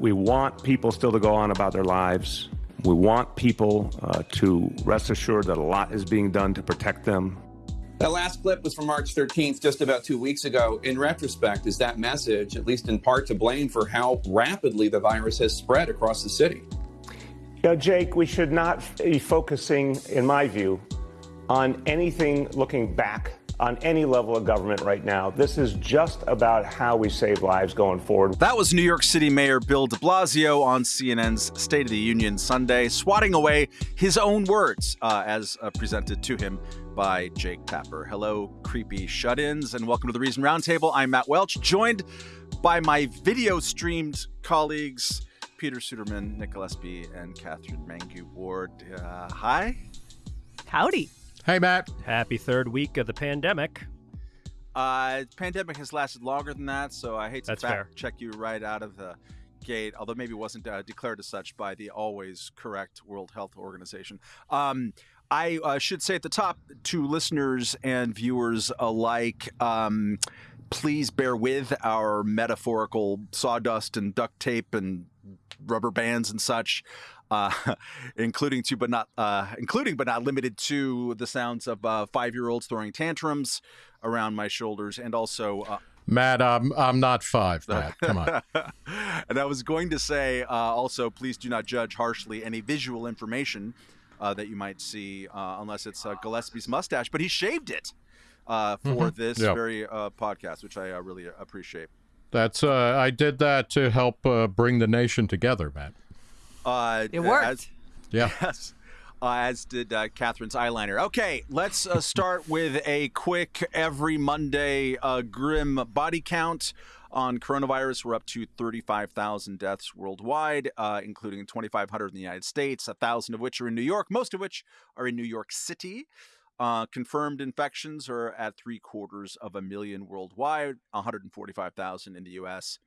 We want people still to go on about their lives. We want people uh, to rest assured that a lot is being done to protect them. That last clip was from March 13th, just about two weeks ago. In retrospect, is that message, at least in part, to blame for how rapidly the virus has spread across the city? You know, Jake, we should not be focusing, in my view, on anything looking back on any level of government right now. This is just about how we save lives going forward. That was New York City Mayor Bill de Blasio on CNN's State of the Union Sunday, swatting away his own words uh, as uh, presented to him by Jake Tapper. Hello, creepy shut ins, and welcome to the Reason Roundtable. I'm Matt Welch, joined by my video streamed colleagues, Peter Suderman, Nick Gillespie, and Katherine Mangu Ward. Uh, hi. Howdy. Hey, Matt. Happy third week of the pandemic. Uh, pandemic has lasted longer than that, so I hate to That's fact fair. check you right out of the gate, although maybe it wasn't uh, declared as such by the always correct World Health Organization. Um, I uh, should say at the top to listeners and viewers alike, um, please bear with our metaphorical sawdust and duct tape and rubber bands and such. Uh, including to but not uh, including but not limited to the sounds of uh, five-year-olds throwing tantrums around my shoulders, and also uh, Matt, I'm, I'm not five, Matt. Come on. and I was going to say uh, also, please do not judge harshly any visual information uh, that you might see, uh, unless it's uh, Gillespie's mustache. But he shaved it uh, for this Yeah. very uh, podcast, which I uh, really appreciate. That's uh, I did that to help uh, bring the nation together, Matt. Uh, It worked. as- Yeah. Yes. Uh, as did uh, Katherine's eyeliner. Okay, let's uh, start with a quick every Monday uh, grim body count on coronavirus. We're up to 35,000 deaths worldwide, uh, including 2,500 in the United States, 1,000 of which are in New York, most of which are in New York City. Uh, confirmed infections are at three quarters of a million worldwide, 145,000 in the U.S.,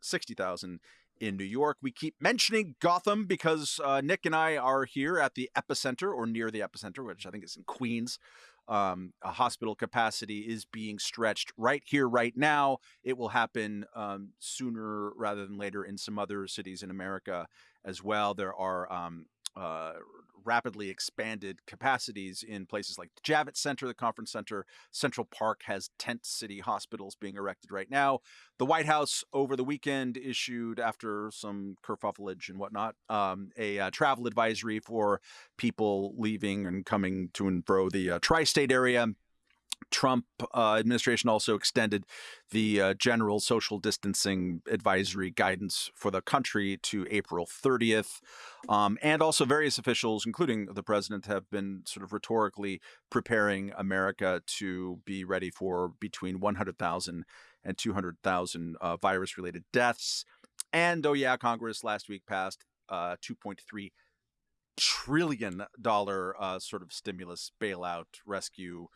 60,000 in New York. We keep mentioning Gotham because uh, Nick and I are here at the epicenter or near the epicenter, which I think is in Queens. Um, a hospital capacity is being stretched right here, right now. It will happen um, sooner rather than later in some other cities in America as well. There are um, uh, rapidly expanded capacities in places like the Javits Center, the Conference Center. Central Park has tent city hospitals being erected right now. The White House over the weekend issued, after some kerfuffleage and whatnot, um, a uh, travel advisory for people leaving and coming to and fro the uh, tri-state area. Trump uh, administration also extended the uh, general social distancing advisory guidance for the country to April 30th. Um, and also, various officials, including the president, have been sort of rhetorically preparing America to be ready for between 100,000 and 200,000 uh, virus related deaths. And oh, yeah, Congress last week passed uh, 2.3 trillion dollar uh, sort of stimulus bailout rescue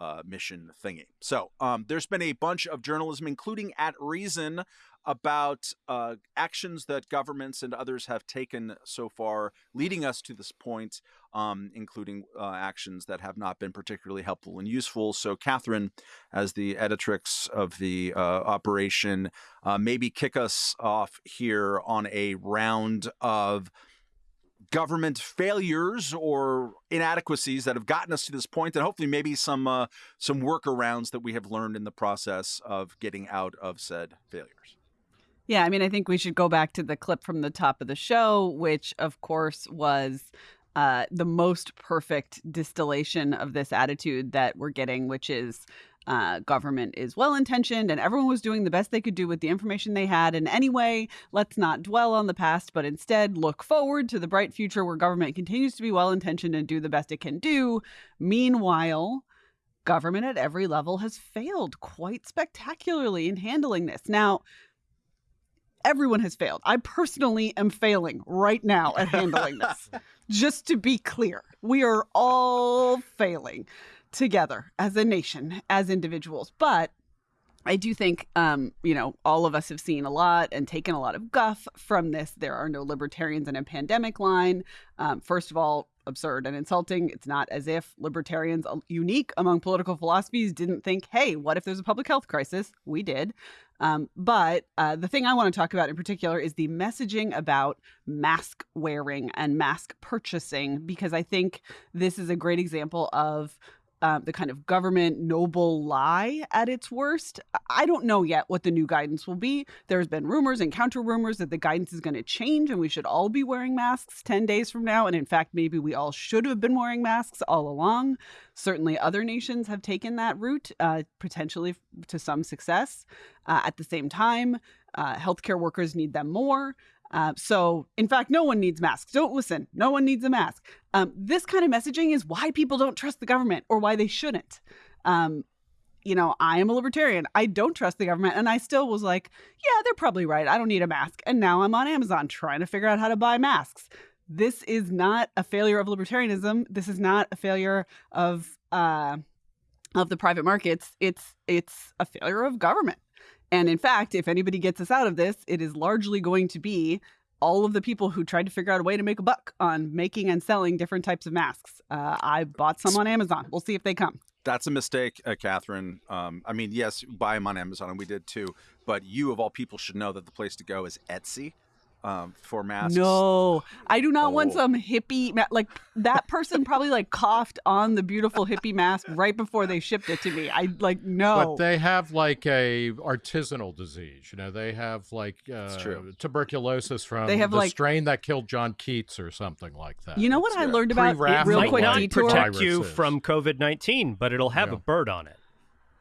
uh, mission thingy. So um, there's been a bunch of journalism, including at Reason, about uh, actions that governments and others have taken so far, leading us to this point, um, including uh, actions that have not been particularly helpful and useful. So, Katherine, as the editrix of the uh, operation, uh, maybe kick us off here on a round of government failures or inadequacies that have gotten us to this point, and hopefully maybe some uh, some workarounds that we have learned in the process of getting out of said failures. Yeah, I mean, I think we should go back to the clip from the top of the show, which, of course, was uh, the most perfect distillation of this attitude that we're getting, which is uh, government is well intentioned and everyone was doing the best they could do with the information they had. And anyway, let's not dwell on the past, but instead look forward to the bright future where government continues to be well intentioned and do the best it can do. Meanwhile, government at every level has failed quite spectacularly in handling this. Now, everyone has failed. I personally am failing right now at handling this. Just to be clear, we are all failing together as a nation, as individuals. But I do think, um, you know, all of us have seen a lot and taken a lot of guff from this. There are no libertarians in a pandemic line. Um, first of all, absurd and insulting. It's not as if libertarians, uh, unique among political philosophies, didn't think, hey, what if there's a public health crisis? We did. Um, but uh, the thing I want to talk about in particular is the messaging about mask wearing and mask purchasing, because I think this is a great example of um, the kind of government noble lie at its worst. I don't know yet what the new guidance will be. There's been rumors and counter rumors that the guidance is going to change and we should all be wearing masks 10 days from now. And in fact, maybe we all should have been wearing masks all along. Certainly, other nations have taken that route, uh, potentially to some success. Uh, at the same time, uh, healthcare workers need them more. Uh, so, in fact, no one needs masks. Don't listen. No one needs a mask. Um, this kind of messaging is why people don't trust the government or why they shouldn't. Um, you know, I am a libertarian. I don't trust the government. And I still was like, yeah, they're probably right. I don't need a mask. And now I'm on Amazon trying to figure out how to buy masks. This is not a failure of libertarianism. This is not a failure of uh, of the private markets. It's it's a failure of government. And in fact, if anybody gets us out of this, it is largely going to be all of the people who tried to figure out a way to make a buck on making and selling different types of masks. Uh, I bought some on Amazon. We'll see if they come. That's a mistake, uh, Katherine. Um, I mean, yes, buy them on Amazon, and we did too. But you, of all people, should know that the place to go is Etsy um, for masks. No, I do not oh. want some hippie ma- like that person probably like coughed on the beautiful hippie mask right before they shipped it to me. I like no. But they have like a artisanal disease. You know, they have like uh, tuberculosis from they have the like, strain that killed John Keats or something like that. You know what I learned about it, real quick detour? protect you from COVID nineteen, but it'll have yeah. a bird on it.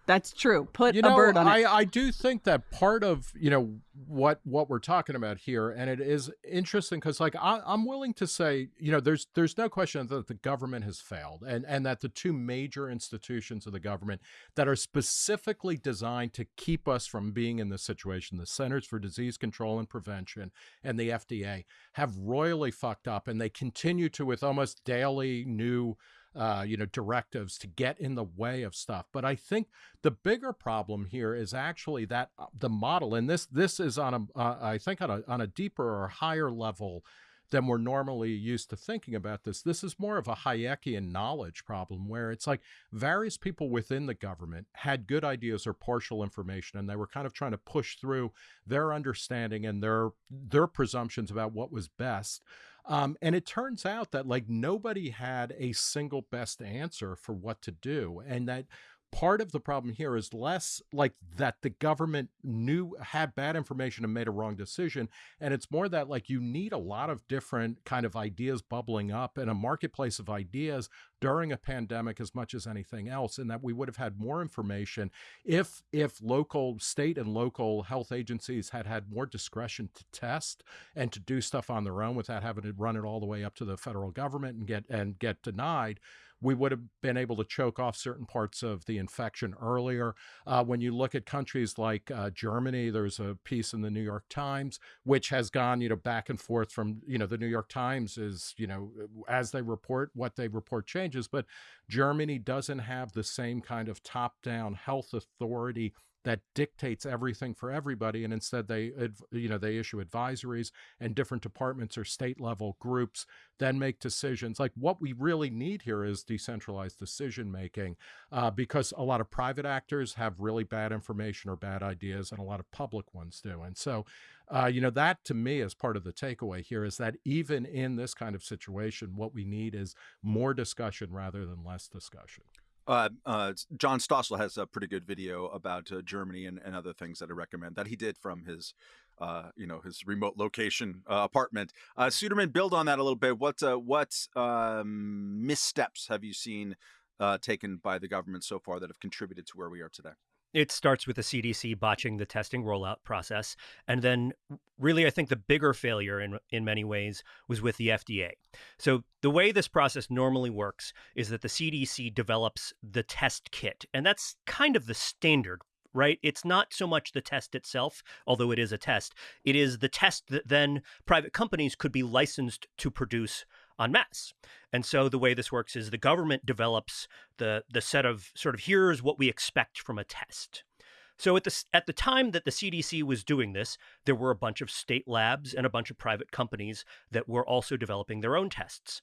That's true. Put you know, a bird on I, it. I do think that part of you know what what we're talking about here, and it is interesting because like I, I'm willing to say you know there's there's no question that the government has failed, and and that the two major institutions of the government that are specifically designed to keep us from being in this situation, the Centers for Disease Control and Prevention and the FDA, have royally fucked up, and they continue to with almost daily new uh, you know, directives to get in the way of stuff. But I think the bigger problem here is actually that uh, the model, and this this is on a, uh, I think on a on a deeper or higher level than we're normally used to thinking about this. This is more of a Hayekian knowledge problem where it's like various people within the government had good ideas or partial information and they were kind of trying to push through their understanding and their their presumptions about what was best um, and it turns out that like nobody had a single best answer for what to do. And that part of the problem here is less like that the government knew had bad information and made a wrong decision and it's more that like you need a lot of different kind of ideas bubbling up in a marketplace of ideas during a pandemic as much as anything else and that we would have had more information if if local state and local health agencies had had more discretion to test and to do stuff on their own without having to run it all the way up to the federal government and get and get denied we would have been able to choke off certain parts of the infection earlier. Uh, when you look at countries like uh, Germany, there's a piece in the New York Times which has gone, you know, back and forth from, you know, the New York Times is, you know, as they report, what they report changes, but Germany doesn't have the same kind of top-down health authority that dictates everything for everybody and instead they you know they issue advisories and different departments or state level groups then make decisions. Like what we really need here is decentralized decision making uh, because a lot of private actors have really bad information or bad ideas and a lot of public ones do and so uh, you know that to me is part of the takeaway here is that even in this kind of situation what we need is more discussion rather than less discussion uh, uh, John Stossel has a pretty good video about uh, Germany and, and, other things that I recommend that he did from his, uh, you know, his remote location uh, apartment. Uh, Suderman, build on that a little bit. What what um, missteps have you seen taken by the government so far that have contributed to where we are today? It starts with the CDC botching the testing rollout process. And then, really, I think the bigger failure in, in many ways was with the FDA. So, the way this process normally works is that the CDC develops the test kit, and that's kind of the standard right? It's not so much the test itself, although it is a test. It is the test that then private companies could be licensed to produce en masse. And so the way this works is the government develops the the set of sort of here's what we expect from a test. So at the at the time that the CDC was doing this, there were a bunch of state labs and a bunch of private companies that were also developing their own tests.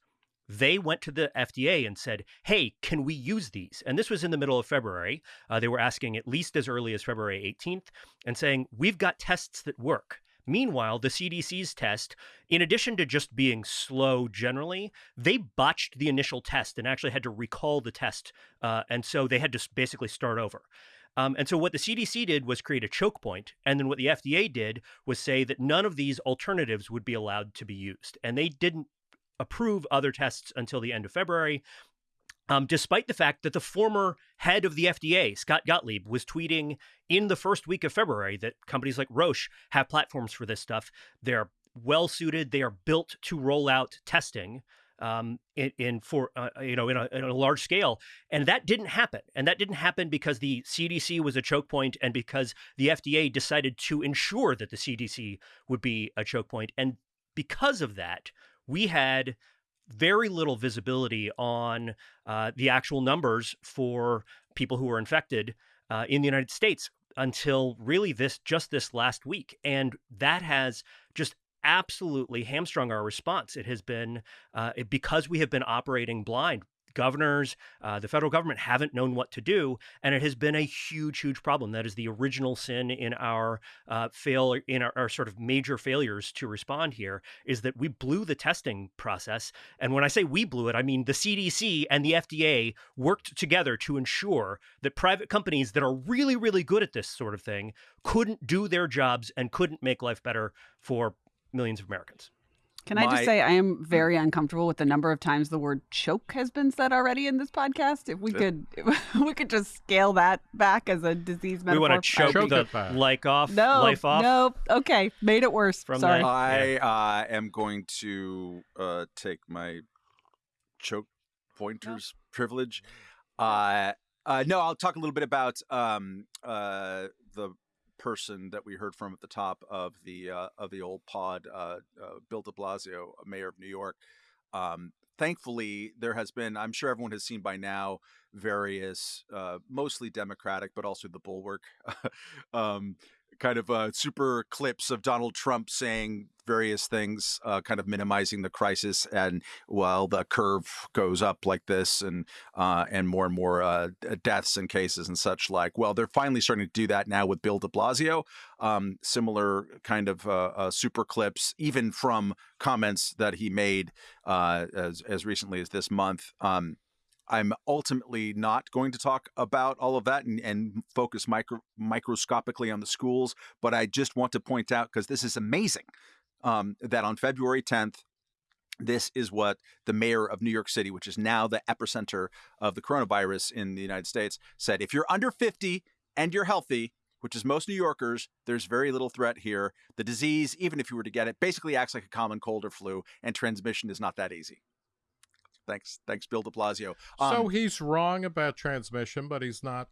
they went to the FDA and said, hey, can we use these? And this was in the middle of February. Uh, they were asking at least as early as February 18th and saying, we've got tests that work. Meanwhile, the CDC's test, in addition to just being slow generally, they botched the initial test and actually had to recall the test. Uh, and so they had to basically start over. Um, and so what the CDC did was create a choke point, and then what the FDA did was say that none of these alternatives would be allowed to be used, and they didn't approve other tests until the end of February. Um, despite the fact that the former head of the FDA, Scott Gottlieb, was tweeting in the first week of February that companies like Roche have platforms for this stuff. They're well suited, they are built to roll out testing um, in, in, for uh, you know in a, in a, large scale, and that didn't happen. And that didn't happen because the CDC was a choke point, and because the FDA decided to ensure that the CDC would be a choke point. And because of that, we had very little visibility on uh, the actual numbers for people who were infected uh, in the United States until really this just this last week, and that has just absolutely hamstrung our response. It has been uh, it, because we have been operating blind. Governors, uh, the federal government haven't known what to do, and it has been a huge, huge problem. That is the original sin in our uh, fail in our, our sort of major failures to respond here is that we blew the testing process. And when I say we blew it, I mean the CDC and the FDA worked together to ensure that private companies that are really, really good at this sort of thing couldn't do their jobs and couldn't make life better for millions of Americans. Can I just say I am very uncomfortable with the number of times the word choke has been said already in this podcast. If we could, if we could just scale that back as a disease metaphor. We want to choke, choke the like off, no, life off. No, okay, made it worse. From Sorry, I uh, am going to uh, take my choke pointers no. privilege. Uh, uh, no, I'll talk a little bit about um, uh, the person that we heard from at the top of the uh, of the old pod, uh, uh, Bill De Blasio, mayor of New York. Um, thankfully, there has been. I'm sure everyone has seen by now various, uh, mostly Democratic, but also the Bulwark. um, kind of uh, super clips of Donald Trump saying various things, uh, kind of minimizing the crisis. And while the curve goes up like this, and uh, and more and more uh, deaths and cases and such like, well, they're finally starting to do that now with Bill De Blasio. Um, similar kind of uh, uh, super clips, even from comments that he made as as recently as this month. Um, I'm ultimately not going to talk about all of that and, and focus micro, microscopically on the schools, but I just want to point out because this is amazing um, that on February 10th, this is what the mayor of New York City, which is now the epicenter of the coronavirus in the United States, said if you're under 50 and you're healthy, which is most New Yorkers, there's very little threat here. The disease, even if you were to get it, basically acts like a common cold or flu, and transmission is not that easy. Thanks, thanks, Bill De Blasio. Um, so he's wrong about transmission, but he's not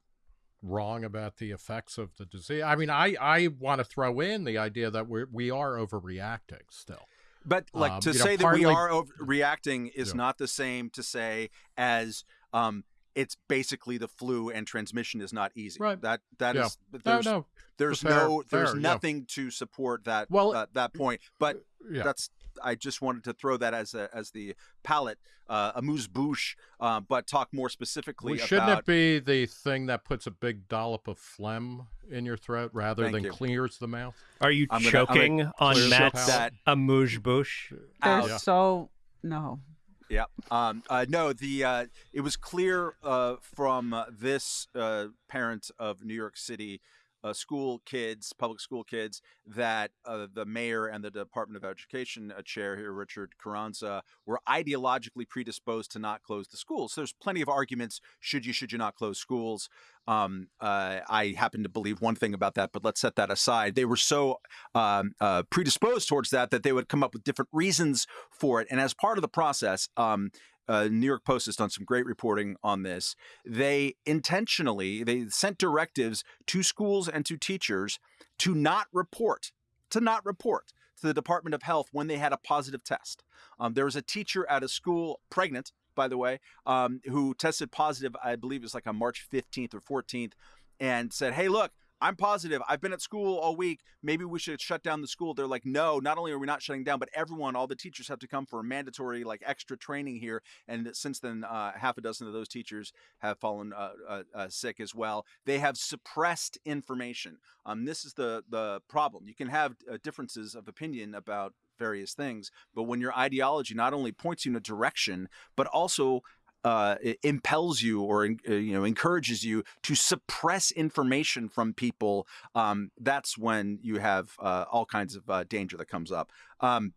wrong about the effects of the disease. I mean, I I want to throw in the idea that we we are overreacting still. But like um, to say know, that partly, we are overreacting is yeah. not the same to say as um, it's basically the flu and transmission is not easy. Right. That that yeah. is there's no, no. there's fair, no there's fair, nothing yeah. to support that well, uh, that point. But that's I just wanted to throw that as a, as the palate, uh, amuse bouche, uh, but talk more specifically. Well, shouldn't about... it be the thing that puts a big dollop of phlegm in your throat rather Thank than you. clears the mouth? Are you I'm choking gonna, gonna on Matt's that amuse bouche? They're yeah. so no. Yeah. Um, uh, no, the uh, it was clear uh, from this uh, parent of New York City uh, school kids, public school kids, that uh, the mayor and the Department of Education uh, chair here, Richard Carranza, were ideologically predisposed to not close the schools. So there's plenty of arguments: should you, should you not close schools? Um, uh, I happen to believe one thing about that, but let's set that aside. They were so um, uh, predisposed towards that that they would come up with different reasons for it, and as part of the process, um, uh, New York Post has done some great reporting on this. They intentionally they sent directives to schools and to teachers to not report to not report to the Department of Health when they had a positive test. Um, there was a teacher at a school, pregnant, by the way, um, who tested positive. I believe it was like on March 15th or 14th, and said, "Hey, look, I'm positive. I've been at school all week. Maybe we should shut down the school. They're like, no, not only are we not shutting down, but everyone, all the teachers have to come for a mandatory, like extra training here. And since then, uh, half a dozen of those teachers have fallen uh, uh, uh sick as well. They have suppressed information. Um, this is the the problem. You can have uh, differences of opinion about various things, but when your ideology not only points you in a direction, but also uh, impels you or uh, you know encourages you to suppress information from people, um, that's when you have uh, all kinds of uh, danger that comes up. Um,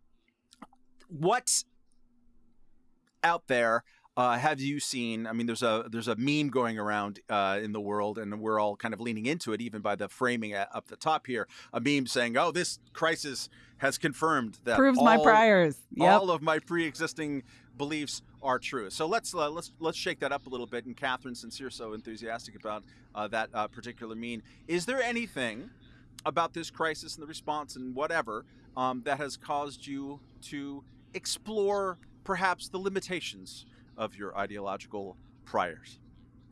what out there uh, have you seen? I mean, there's a there's a meme going around uh, in the world, and we're all kind of leaning into it, even by the framing at, up the top here. A meme saying, "Oh, this crisis has confirmed that proves all, my priors. Yep. All of my pre-existing beliefs are true. So let's uh, let's let's shake that up a little bit. And Katherine, since you're so enthusiastic about uh, that uh, particular meme, is there anything about this crisis and the response and whatever um, that has caused you to explore perhaps the limitations of your ideological priors?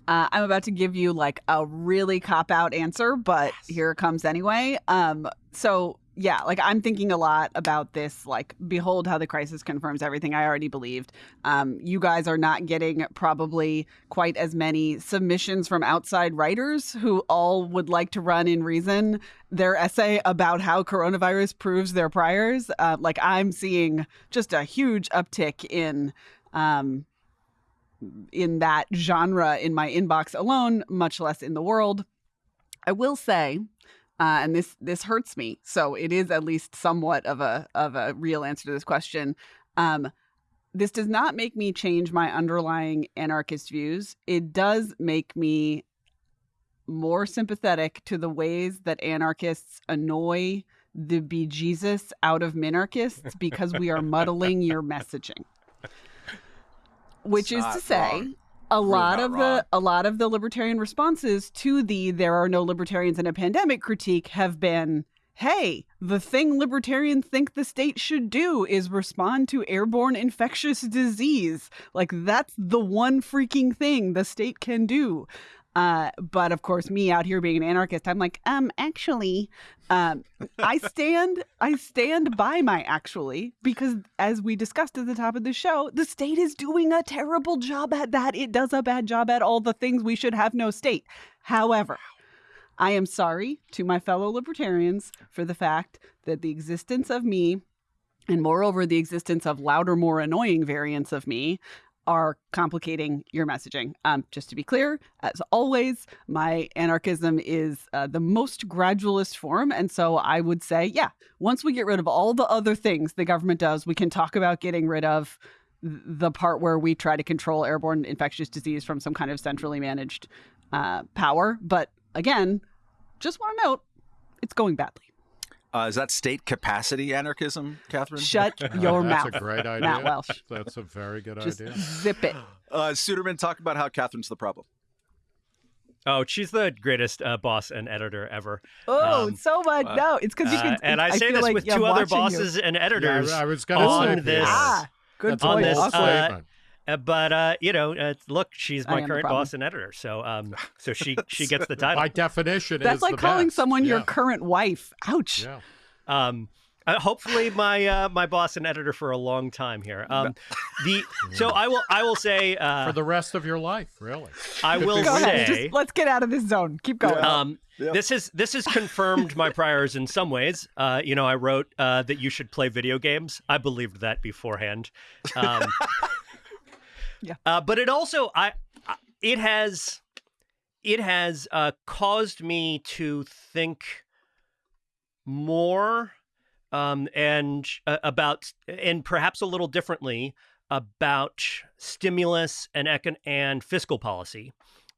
Uh, I'm about to give you like a really cop out answer, but yes. here it comes anyway. Um, so yeah, like I'm thinking a lot about this. Like, behold how the crisis confirms everything I already believed. Um, you guys are not getting probably quite as many submissions from outside writers who all would like to run in reason their essay about how coronavirus proves their priors. Uh, like, I'm seeing just a huge uptick in. Um, in that genre in my inbox alone, much less in the world. I will say uh, and this this hurts me. So it is at least somewhat of a of a real answer to this question. Um, this does not make me change my underlying anarchist views. It does make me more sympathetic to the ways that anarchists annoy the bejesus out of minarchists because we are muddling your messaging. Which is to say, wrong a lot of wrong. the a lot of the libertarian responses to the there are no libertarians in a pandemic critique have been hey the thing libertarians think the state should do is respond to airborne infectious disease. Like that's the one freaking thing the state can do uh, but of course, me out here being an anarchist, I'm like, um, actually, um, I stand, I stand by my actually because, as we discussed at the top of the show, the state is doing a terrible job at that. It does a bad job at all the things we should have no state. However, I am sorry to my fellow libertarians for the fact that the existence of me and moreover the existence of louder more annoying variants of me are complicating your messaging. Um, just to be clear, as always, my anarchism is uh, the most gradualist form. And so I would say, yeah, once we get rid of all the other things the government does, we can talk about getting rid of the part where we try to control airborne infectious disease from some kind of centrally managed uh, power. But again, just want to note, it's going badly. Uh, is that state capacity anarchism, Katherine? Shut your That's mouth. That's a great idea. Matt Welch. That's a very good Just idea. Zip it. Uh, Suderman, talk about how Katherine's the problem. Oh, she's the greatest uh, boss and editor ever. Oh, um, so much. Uh, no, it's because you can. Uh, and I, I say this like, with two other bosses you. and editors. Yeah, I was going to say this. Ah, good on point. This, awesome. Uh, but uh, you know, uh, look, she's my current boss and editor, so um, so she she gets the title. By definition, that's like calling best. someone yeah. your current wife. Ouch. Yeah. Um, uh, hopefully my uh, my boss and editor for a long time here. Um, the so I will I will say uh, for the rest of your life, really. I will Go say. Ahead. Just, let's get out of this zone. Keep going. Um, This is this has confirmed my priors in some ways. Uh, you know, I wrote uh, that you should play video games. I believed that beforehand. Um, yeah. Uh, but it also I it has it has uh, caused me to think more um, and uh, about and perhaps a little differently about stimulus and econ- and fiscal policy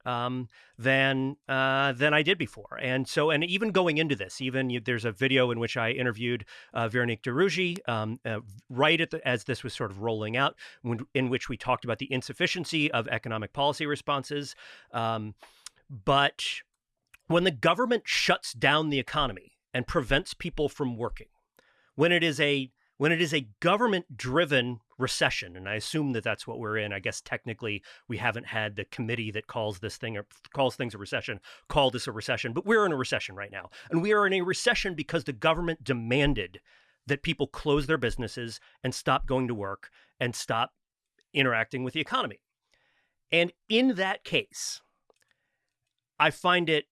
um, than uh, than I did before. And so, and even going into this, even you, there's a video in which I interviewed uh, Veronique de Rugy um, uh, right the, as this was sort of rolling out, when, in which we talked about the insufficiency of economic policy responses. Um, but when the government shuts down the economy and prevents people from working, when it is a when it is a government driven recession, and I assume that that's what we're in. I guess technically we haven't had the committee that calls this thing or calls things a recession call this a recession, but we're in a recession right now. And we are in a recession because the government demanded that people close their businesses and stop going to work and stop interacting with the economy. And in that case, I find it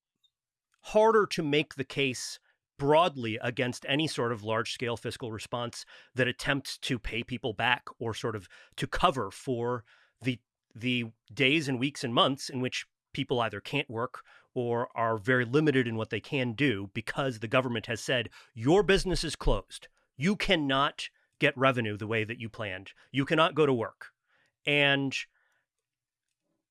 harder to make the case broadly against any sort of large scale fiscal response that attempts to pay people back or sort of to cover for the the days and weeks and months in which people either can't work or are very limited in what they can do because the government has said your business is closed. You cannot get revenue the way that you planned. You cannot go to work. And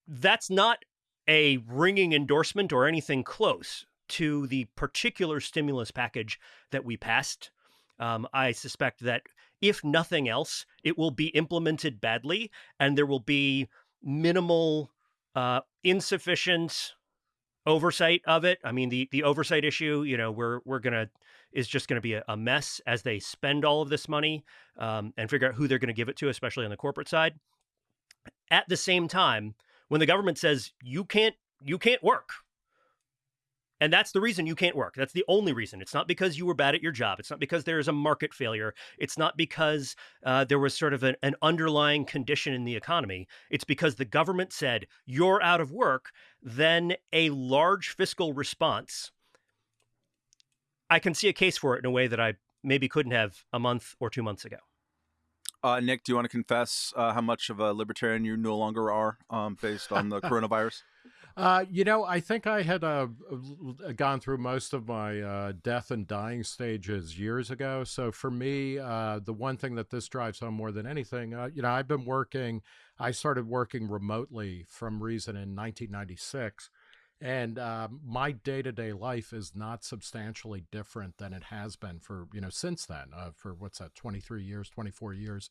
that's not a ringing endorsement or anything close to the particular stimulus package that we passed. Um, I suspect that if nothing else, it will be implemented badly and there will be minimal, uh, insufficient oversight of it. I mean, the the oversight issue, you know, we're we're gonna is just going to be a, a, mess as they spend all of this money um, and figure out who they're going to give it to, especially on the corporate side. At the same time, when the government says you can't you can't work, and that's the reason you can't work. That's the only reason. It's not because you were bad at your job. It's not because there is a market failure. It's not because uh, there was sort of an, an underlying condition in the economy. It's because the government said you're out of work. Then a large fiscal response. I can see a case for it in a way that I maybe couldn't have a month or two months ago. Uh, Nick, do you want to confess uh, how much of a libertarian you no longer are um, based on the coronavirus? Uh, you know, I think I had uh, gone through most of my uh, death and dying stages years ago. So for me, uh, the one thing that this drives home more than anything, uh, you know, I've been working, I started working remotely from Reason in 1996. And um, my day to day life is not substantially different than it has been for, you know, since then, for what's that, 23 years, 24 years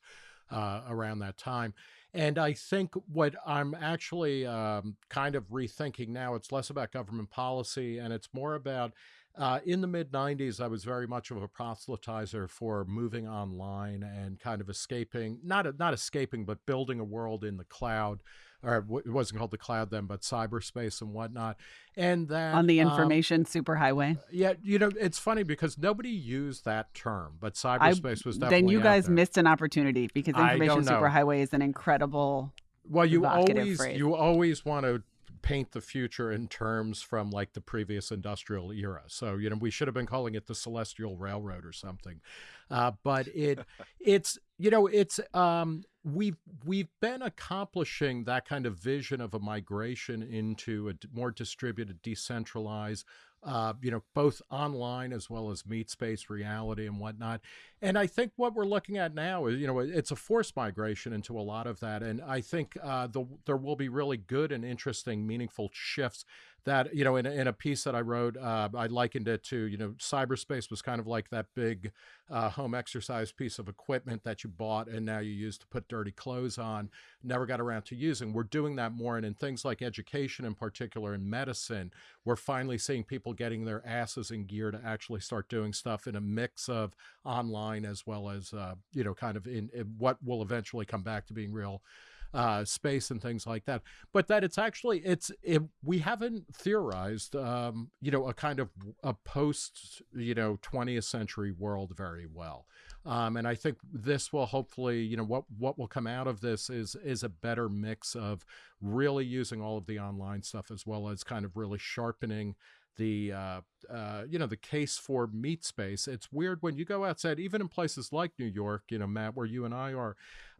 around that time. And I think what I'm actually um, kind of rethinking now, it's less about government policy and it's more about uh, in the mid 90s, I was very much of a proselytizer for moving online and kind of escaping, not, not escaping, but building a world in the cloud or it wasn't called the cloud then, but cyberspace and whatnot. And that on the um, information um, superhighway. Yeah, you know, it's funny because nobody used that term, but cyberspace I, was definitely. Then you guys missed an opportunity because information superhighway is an incredible. Well, you always phrase. you always want to paint the future in terms from like the previous industrial era. So, you know, we should have been calling it the Celestial Railroad or something. Uh, but it it's you know, it's um we've we've been accomplishing that kind of vision of a migration into a more distributed, decentralized, uh, you know, both online as well as meat space reality and whatnot. And I think what we're looking at now is, you know, it's a forced migration into a lot of that. And I think uh, the, there will be really good and interesting, meaningful shifts that, you know, in, in a piece that I wrote, uh, I likened it to, you know, cyberspace was kind of like that big uh, home exercise piece of equipment that you bought and now you use to put dirty clothes on, never got around to using. We're doing that more. And in things like education, in particular, in medicine, we're finally seeing people getting their asses in gear to actually start doing stuff in a mix of online as well as, uh, you know, kind of in, in what will eventually come back to being real uh, space and things like that. But that it's actually it's it, we haven't theorized um, you know a kind of a post you know 20th century world very well. Um, and I think this will hopefully you know what what will come out of this is is a better mix of really using all of the online stuff as well as kind of really sharpening the uh, uh, you know the case for meat space. It's weird when you go outside, even in places like New York, you know, Matt, where you and I are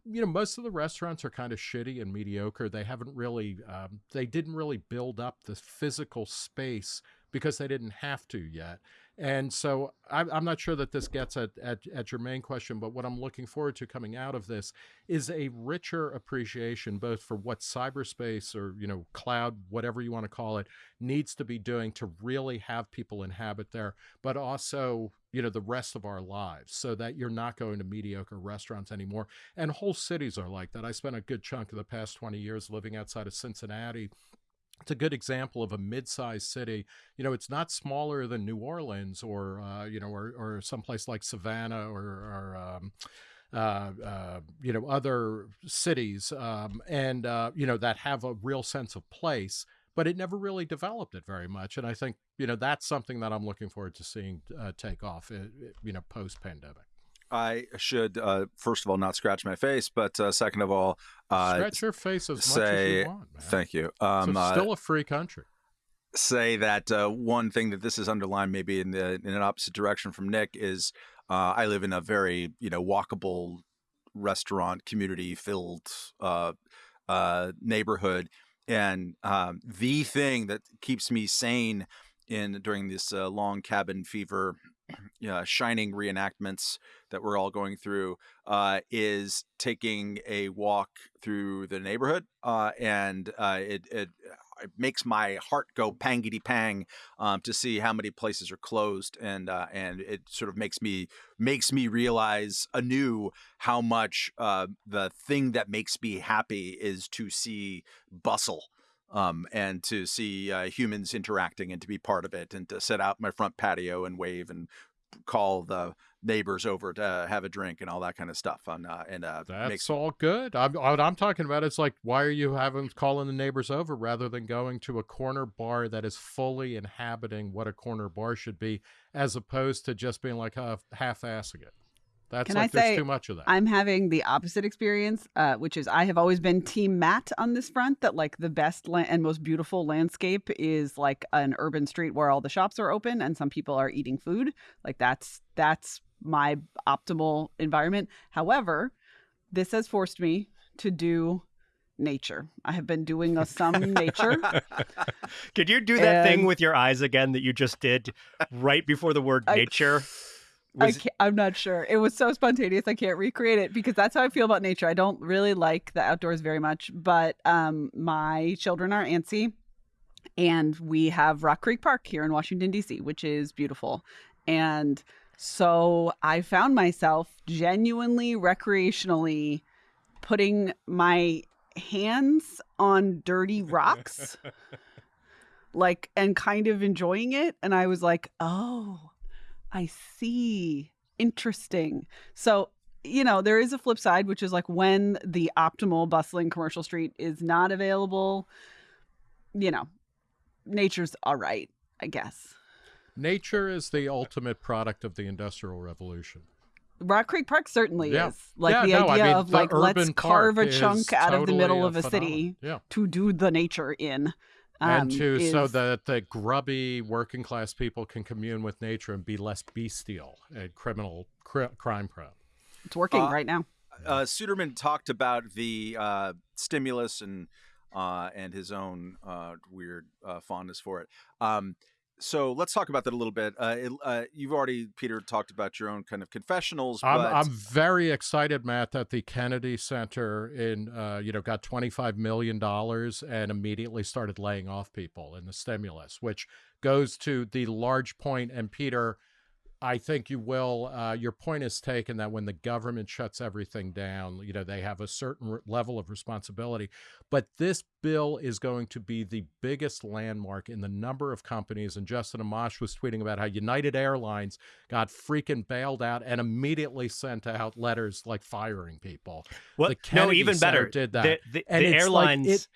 you know, most of the restaurants are kind of shitty and mediocre. They haven't really, um, they didn't really build up the physical space because they didn't have to yet. And so I'm, I'm not sure that this gets at, at, at your main question, but what I'm looking forward to coming out of this is a richer appreciation both for what cyberspace or, you know, cloud, whatever you want to call it, needs to be doing to really have people inhabit there, but also you know the rest of our lives so that you're not going to mediocre restaurants anymore. And whole cities are like that. I spent a good chunk of the past 20 years living outside of cincinnati it's a good example of a mid-sized city. You know, it's not smaller than New Orleans or uh, you know, or or someplace like Savannah or, or um, uh, uh, you know, other cities, um, and uh, you know that have a real sense of place. But it never really developed it very much, and I think you know that's something that I'm looking forward to seeing uh, take off. uh, You know, post pandemic. I should uh, first of all not scratch my face, but uh, second of all, uh, Scratch your face as much as you want, man. thank you. It's Um, uh, still a free country. say that uh, one thing that this is underlined, maybe in the in an opposite direction from Nick, is uh, I live in a very you know walkable restaurant community filled uh, uh, neighborhood, and um, the thing that keeps me sane in during this uh, long cabin fever. Uh, shining reenactments that we're all going through uh, is taking a walk through the neighborhood, uh, and uh, it, it it makes my heart go pangity pang um, to see how many places are closed, and uh, and it sort of makes me makes me realize anew how much uh, the thing that makes me happy is to see bustle. Um, and to see uh, humans interacting and to be part of it and to sit out my front patio and wave and call the neighbors over to have a drink and all that kind of stuff. And, uh, and uh, That's makes all good. I'm, what I'm talking about is like, why are you having calling the neighbors over rather than going to a corner bar that is fully inhabiting what a corner bar should be, as opposed to just being like uh, half-assing it. That's Can like I there's say too much of that. I'm having the opposite experience, uh, which is I have always been Team Matt on this front. That like the best la- and most beautiful landscape is like an urban street where all the shops are open and some people are eating food. Like that's that's my optimal environment. However, this has forced me to do nature. I have been doing a some nature. Could you do that thing with your eyes again that you just did right before the word I- nature? I Was- can't, I'm not sure. It was so spontaneous. I can't recreate it because that's how I feel about nature. I don't really like the outdoors very much, but um, my children are antsy, and we have Rock Creek Park here in Washington D.C., which is beautiful, and so I found myself genuinely recreationally putting my hands on dirty rocks like and kind of enjoying it and i was like oh i see interesting so you know there is a flip side which is like when the optimal bustling commercial street is not available you know nature's all right i guess Nature is the ultimate product of the Industrial Revolution. rock creek park certainly Yeah. is like Yeah, the no, I idea mean, of the like let's carve a chunk out of the middle of a city. Yeah. to do the nature in and um, to so that the grubby working class people can commune with nature and be less bestial and criminal cri- crime prone. it's working Uh, right now uh, Suderman talked about the uh, stimulus and uh, and his own uh, weird uh, fondness for it. Um, so let's talk about that a little bit. Uh, it, uh, you've already, Peter, talked about your own kind of confessionals, I'm, but I'm very excited, Matt, that the Kennedy Center in uh, you know got 25 million dollars and immediately started laying off people in the stimulus, which goes to the large point. And Peter, I think you will. Uh, your point is taken that when the government shuts everything down, you know they have a certain level of responsibility. But this bill is going to be the biggest landmark in the number of companies. And Justin Amash was tweeting about how United Airlines got freaking bailed out and immediately sent out letters like firing people. Well, the no, even Center better. did that. The, the, the it's like airlines, it-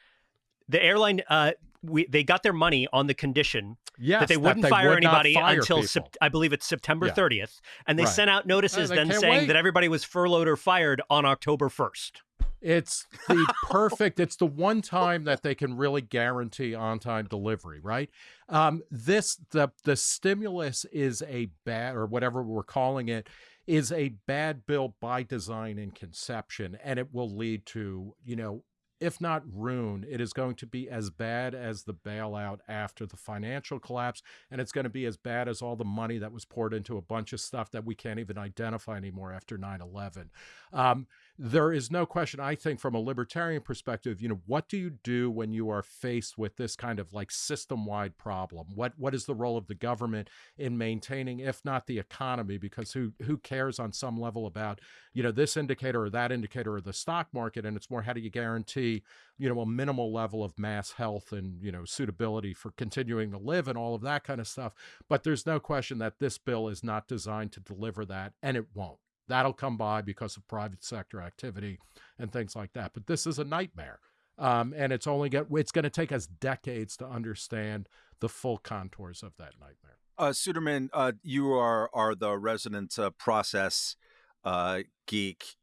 the airline, uh, we they got their money on the condition Yes, that they wouldn't fire would anybody fire until. Sep- I believe it's September Yeah. 30th, and they Right. sent out notices then saying wait. that everybody was furloughed or fired on October 1st. It's the perfect. it's the one time that they can really guarantee on-time delivery, right? Um, this the the stimulus is a bad or whatever we're calling it is a bad bill by design and conception, and it will lead to you know. If not ruin, it is going to be as bad as the bailout after the financial collapse, and it's going to be as bad as all the money that was poured into a bunch of stuff that we can't even identify anymore after 9 11. Um, there is no question, I think, from a libertarian perspective, you know, what do you do when you are faced with this kind of like system wide problem? What what is the role of the government in maintaining, if not the economy? Because who who cares on some level about, you know, this indicator or that indicator or the stock market? And it's more how do you guarantee, you know, a minimal level of mass health and, you know, suitability for continuing to live and all of that kind of stuff. But there's no question that this bill is not designed to deliver that, and it won't. That'll come by because of private sector activity and things like that. But this is a nightmare. Um, and it's only get it's going to take us decades to understand the full contours of that nightmare. Uh, Suderman, uh, you are are the resident uh, process uh, geek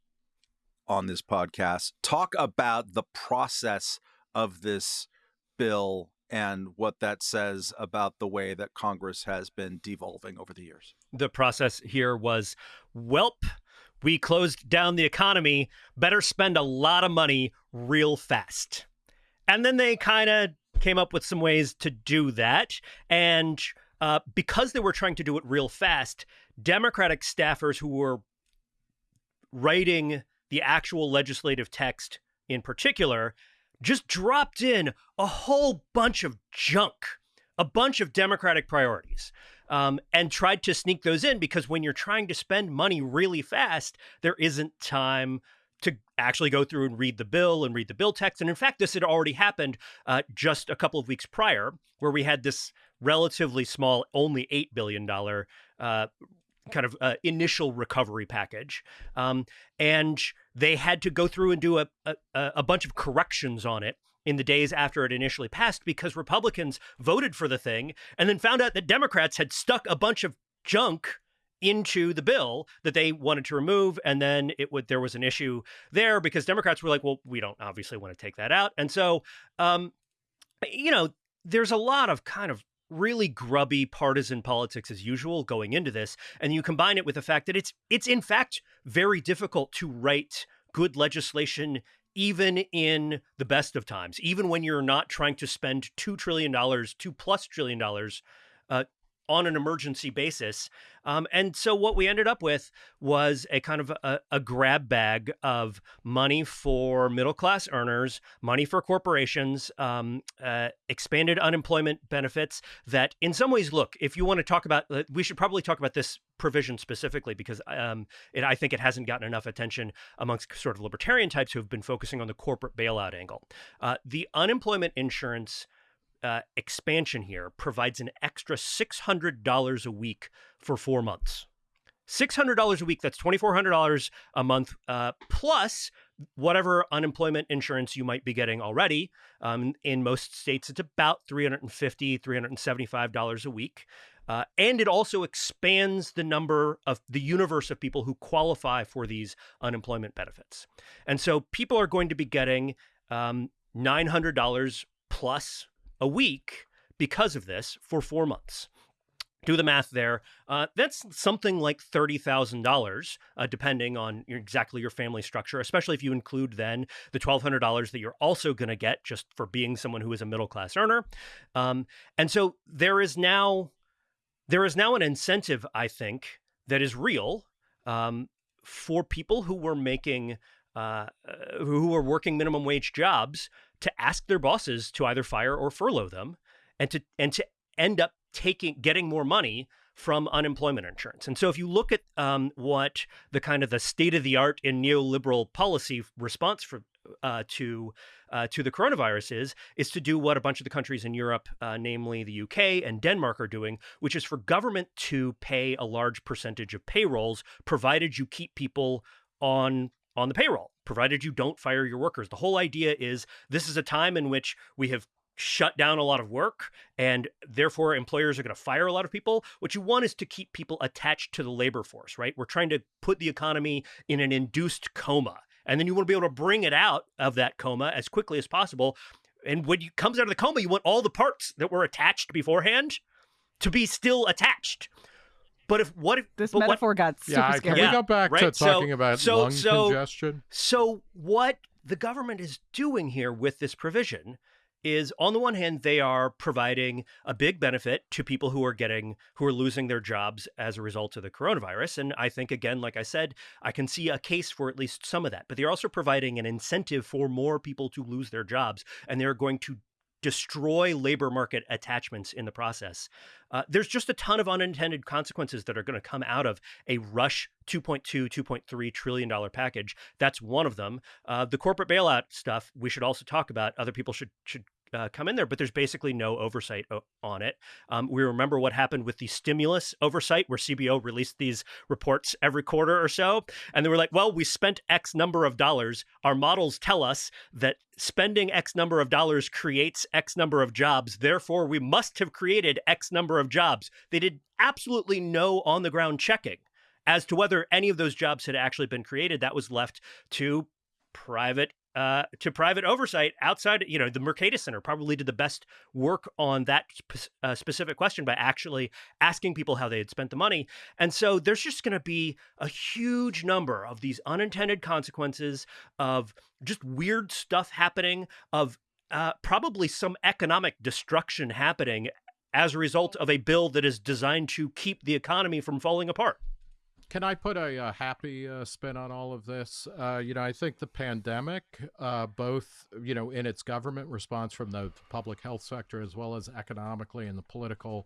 on this podcast. Talk about the process of this bill and what that says about the way that Congress has been devolving over the years. The process here was, welp, we closed down the economy, better spend a lot of money real fast. And then they kind of came up with some ways to do that. And uh, because they were trying to do it real fast, Democratic staffers who were writing the actual legislative text in particular just dropped in a whole bunch of junk, a bunch of Democratic priorities, um, and tried to sneak those in because when you're trying to spend money really fast, there isn't time to actually go through and read the bill and read the bill text. And in fact, this had already happened uh, just a couple of weeks prior, where we had this relatively small, only $8 billion uh, kind of uh, initial recovery package. Um, and they had to go through and do a, a, a bunch of corrections on it in the days after it initially passed because Republicans voted for the thing and then found out that Democrats had stuck a bunch of junk into the bill that they wanted to remove. And then it would there was an issue there because democrats were like well we don't obviously want to take that out. And so um you know there's a lot of kind of really grubby partisan politics as usual going into this. And you combine it with the fact that it's it's in fact very difficult to write good legislation even in the best of times even when you're not trying to spend 2 trillion dollars 2 plus trillion dollars uh, on an emergency basis. Um, and so what we ended up with was a kind of a, a, grab bag of money for middle class earners, money for corporations, um, uh, expanded unemployment benefits. That, in some ways, look, if you want to talk about, uh, we should probably talk about this provision specifically because um, it, I think it hasn't gotten enough attention amongst sort of libertarian types who have been focusing on the corporate bailout angle. Uh, the unemployment insurance uh, expansion here provides an extra $600 a week for four months. $600 a week, that's $2,400 a month, uh, plus whatever unemployment insurance you might be getting already. Um, in most states, it's about $350, $375 a week. Uh, and it also expands the number of the universe of people who qualify for these unemployment benefits. And so people are going to be getting um, $900 plus a week because of this for four months. Do the math there. Uh, that's something like thirty thousand uh, dollars, depending on your, exactly your family structure. Especially if you include then the twelve hundred dollars that you're also going to get just for being someone who is a middle class earner. Um, and so there is now there is now an incentive, I think, that is real um, for people who were making uh, uh who were working minimum wage jobs to ask their bosses to either fire or furlough them and to and to end up taking getting more money from unemployment insurance. And so if you look at um, what the kind of the state of the art in neoliberal policy response for uh, to uh, to the coronavirus is is to do what a bunch of the countries in Europe, uh, namely the UK and Denmark, are doing, which is for government to pay a large percentage of payrolls, provided you keep people on on the payroll, provided you don't fire your workers. The whole idea is this is a time in which we have shut down a lot of work and therefore employers are going to fire a lot of people. What you want is to keep people attached to the labor force, right? We're trying to put the economy in an induced coma. And then you want to be able to bring it out of that coma as quickly as possible. And when it comes out of the coma, you want all the parts that were attached beforehand to be still attached. But if what if this metaphor what, got super yeah, scary? Can we go back right? to talking so, about so, lung so, congestion? So what the government is doing here with this provision is on the one hand they are providing a big benefit to people who are getting who are losing their jobs as a result of the coronavirus and i think again like i said i can see a case for at least some of that but they're also providing an incentive for more people to lose their jobs and they're going to destroy labor market attachments in the process. Uh, there's just a ton of unintended consequences that are going to come out of a rush 2.2, 2.3 trillion dollar package. That's one of them. Uh, the corporate bailout stuff we should also talk about. Other people should should uh, come in there, but there's basically no oversight o- on it. Um, we remember what happened with the stimulus oversight, where CBO released these reports every quarter or so. And they were like, well, we spent X number of dollars. Our models tell us that spending X number of dollars creates X number of jobs. Therefore, we must have created X number of jobs. They did absolutely no on the ground checking as to whether any of those jobs had actually been created. That was left to private uh, to private oversight outside, you know, the Mercatus Center probably did the best work on that sp- uh, specific question by actually asking people how they had spent the money. And so there's just going to be a huge number of these unintended consequences of just weird stuff happening, of uh, probably some economic destruction happening as a result of a bill that is designed to keep the economy from falling apart. Can I put a, a happy uh, spin on all of this? Uh, you know, I think the pandemic, uh, both you know, in its government response from the public health sector as well as economically in the political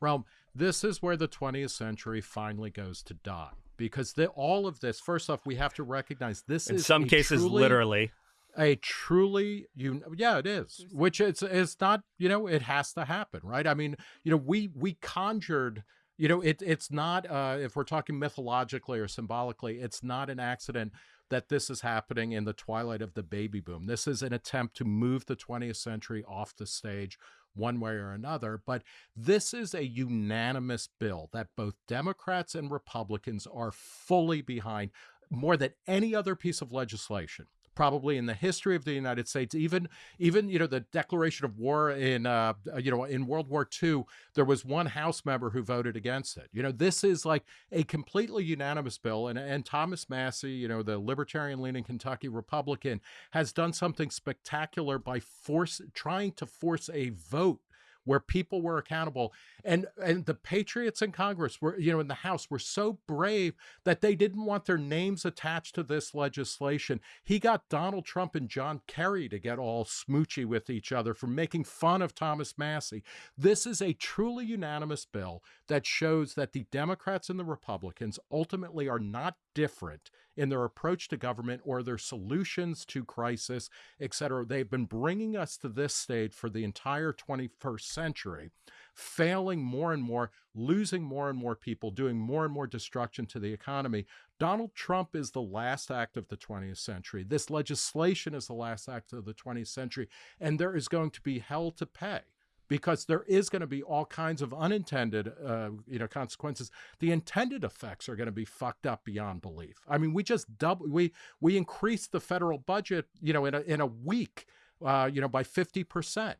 realm, this is where the 20th century finally goes to die. Because the, all of this, first off, we have to recognize this in is some cases truly, literally a truly you yeah it is which it's it's not you know it has to happen right i mean you know we we conjured you know it, it's not uh, if we're talking mythologically or symbolically it's not an accident that this is happening in the twilight of the baby boom. This is an attempt to move the 20th century off the stage one way or another but this is a unanimous bill that both democrats and republicans are fully behind more than any other piece of legislation probably in the history of the United States. Even even you know the declaration of war in uh, you know in World War II, there was one House member who voted against it. You know this is like a completely unanimous bill, and and Thomas Massie, you know the libertarian-leaning Kentucky Republican, has done something spectacular by force trying to force a vote where people were accountable and and the patriots in congress were you know in the house were so brave that they didn't want their names attached to this legislation. He got donald trump and john kerry to get all smoochy with each other for making fun of thomas massie this is a truly unanimous bill that shows that the democrats and the republicans ultimately are not different in their approach to government or their solutions to crisis, et cetera. They've been bringing us to this state for the entire 21st century, failing more and more, losing more and more people, doing more and more destruction to the economy. Donald Trump is the last act of the 20th century. This legislation is the last act of the 20th century, and there is going to be hell to pay because there is going to be all kinds of unintended uh, you know consequences. The intended effects are going to be fucked up beyond belief. I mean we just double we we increased the federal budget you know in a, in a week uh, you know by 50%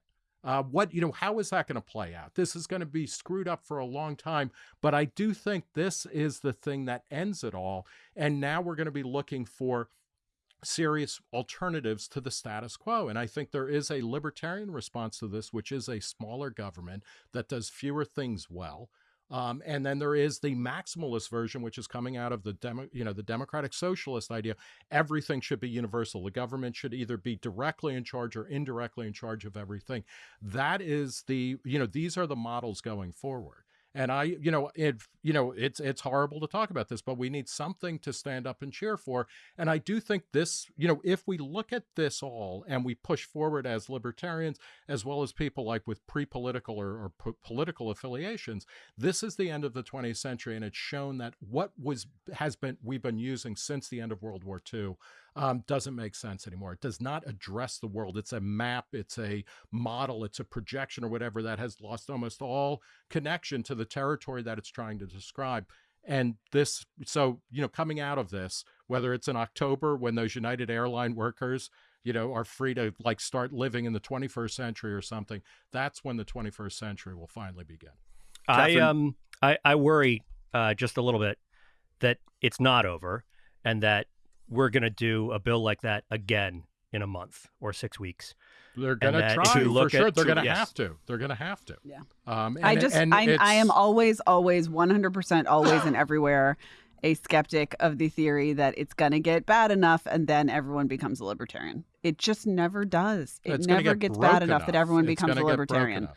uh, what you know how is that going to play out? This is going to be screwed up for a long time but i do think this is the thing that ends it all and now we're going to be looking for serious alternatives to the status quo. And I think there is a libertarian response to this, which is a smaller government that does fewer things well. Um, and then there is the maximalist version, which is coming out of the demo, you know, the democratic socialist idea. Everything should be universal. The government should either be directly in charge or indirectly in charge of everything. That is the, you know, these are the models going forward. And I, you know, it, you know, it's it's horrible to talk about this, but we need something to stand up and cheer for. And I do think this, you know, if we look at this all and we push forward as libertarians, as well as people like with pre-political or, or po- political affiliations, this is the end of the 20th century, and it's shown that what was has been we've been using since the end of World War II um, doesn't make sense anymore. It does not address the world. It's a map, it's a model, it's a projection or whatever that has lost almost all connection to the territory that it's trying to describe. And this, so, you know, coming out of this, whether it's in October when those United Airline workers, you know, are free to like start living in the 21st century or something, that's when the 21st century will finally begin. I um I, I worry uh, just a little bit that it's not over and that we're going to do a bill like that again in a month or six weeks. They're going to try for sure. at- They're going to yes. have to. They're going to have to. Yeah. Um, and, I just and I, I am always always 100% always and everywhere a skeptic of the theory that it's going to get bad enough and then everyone becomes a libertarian. It just never does. It it's never get gets bad broken enough that everyone It's becomes a gonna get libertarian.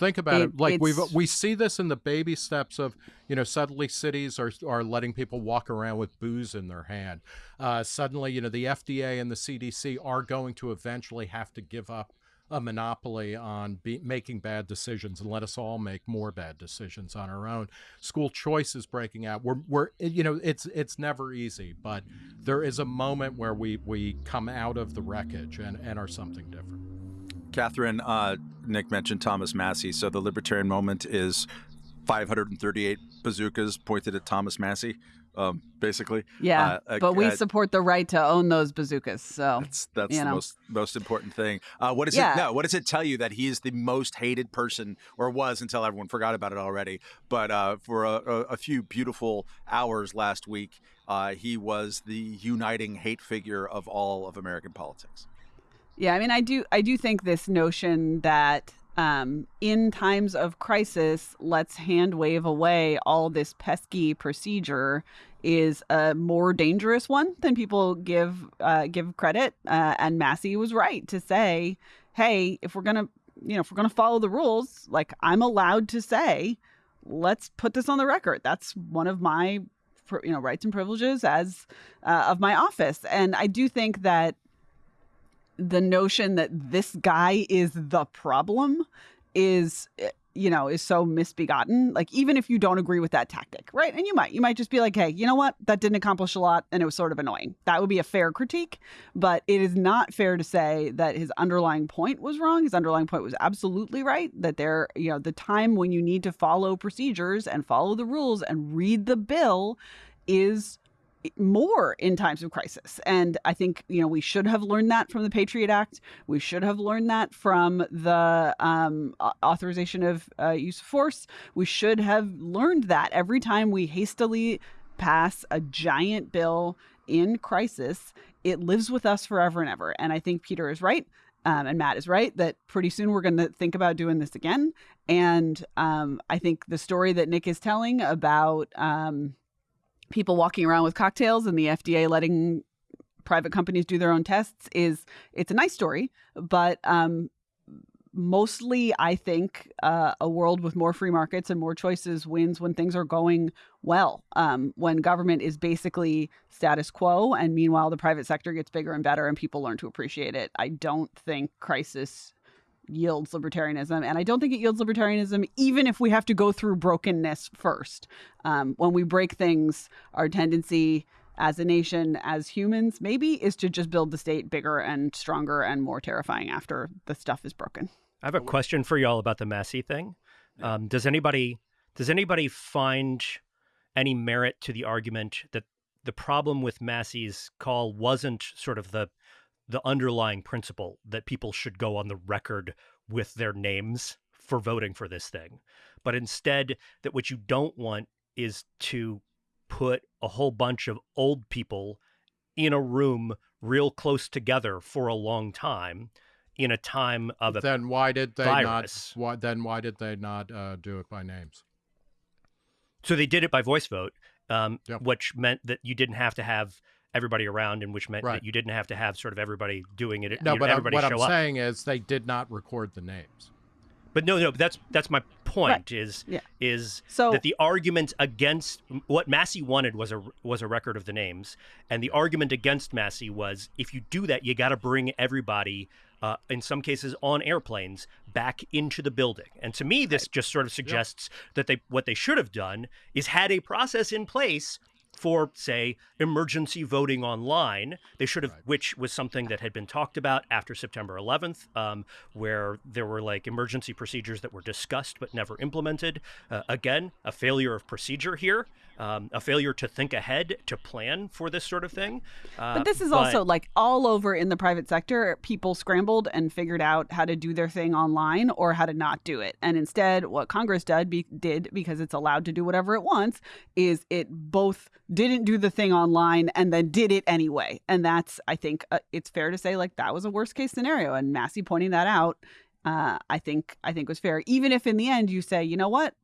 Think about it. It- Like we we see this in the baby steps of you know suddenly cities are are letting people walk around with booze in their hand. Uh, suddenly, you know the FDA and the CDC are going to eventually have to give up a monopoly on be, making bad decisions and let us all make more bad decisions on our own. School choice is breaking out. We're we're you know it's it's never easy, but there is a moment where we we come out of the wreckage and and are something different. Katherine, uh, Nick mentioned Thomas Massie. So the libertarian moment is 538 bazookas pointed at Thomas Massie, um, basically. Yeah, Uh, but we uh, support the right to own those bazookas. So That's that's the know. most most important thing. Uh, what does Yeah. it no? What does it tell you that he is the most hated person, or was until everyone forgot about it already? But uh, for a, a, a few beautiful hours last week, uh, he was the uniting hate figure of all of American politics. Yeah, I mean, I do, I do think this notion that um, in times of crisis, let's hand wave away all this pesky procedure is a more dangerous one than people give uh, give credit. Uh, and Massey was right to say, "Hey, if we're gonna, you know, if we're gonna follow the rules, like I'm allowed to say, let's put this on the record. That's one of my, you know, rights and privileges as uh, of my office." And I do think that the notion that this guy is the problem is eh, you know is so misbegotten. Like even if you don't agree with that tactic right? And you might you might just be like hey you know what? That didn't accomplish a lot and it was sort of annoying. That would be a fair critique but it is not fair to say that his underlying point was wrong. His underlying point was absolutely right that there you know the time when you need to follow procedures and follow the rules and read the bill is more in times of crisis. And I think, you know, we should have learned that from the Patriot Act. We should have learned that from the um, authorization of uh, use of force. We should have learned that every time we hastily pass a giant bill in crisis, it lives with us forever and ever. And I think Peter is right. Um, and Matt is right that pretty soon we're going to think about doing this again. And um, I think the story that Nick is telling about um, people walking around with cocktails and the FDA letting private companies do their own tests is it's a nice story, but um, mostly I think uh, a world with more free markets and more choices wins when things are going well. Um, when government is basically status quo, and meanwhile the private sector gets bigger and better, and people learn to appreciate it. I don't think crisis yields libertarianism. And I don't think it yields libertarianism, even if we have to go through brokenness first. Um, when we break things, our tendency as a nation, as humans, maybe is to just build the state bigger and stronger and more terrifying after the stuff is broken. I have a question for y'all about the Massie thing. Um, does anybody does anybody find any merit to the argument that the problem with Massie's call wasn't sort of the the underlying principle that people should go on the record with their names for voting for this thing, but instead that what you don't want is to put a whole bunch of old people in a room real close together for a long time in a time of a then why did they virus. not? Why then why did they not uh, do it by names? So they did it by voice vote, um, Yep. which meant that you didn't have to have everybody around, and which meant Right. that you didn't have to have sort of everybody doing it. No, you know, but I'm, everybody what show I'm up. saying is they did not record the names. But no, no, that's that's my point. Is Yeah. is So- that the argument against what Massie wanted was a was a record of the names, and the argument against Massie was if you do that, you got to bring everybody. Uh, in some cases, on airplanes, back into the building, and to me, this just sort of suggests that they what they should have done is had a process in place for, say, emergency voting online. They should have, which was something that had been talked about after September 11th, um, where there were like emergency procedures that were discussed but never implemented. Uh, again, a failure of procedure here. Um, a failure to think ahead, to plan for this sort of thing. Uh, but this is but... also like all over in the private sector. People scrambled and figured out how to do their thing online or how to not do it. And instead, what Congress did, be, did because it's allowed to do whatever it wants, is it both didn't do the thing online and then did it anyway. And that's, I think, uh, it's fair to say like that was a worst case scenario. And Massie pointing that out, uh, I think, I think was fair. Even if in the end you say, you know what,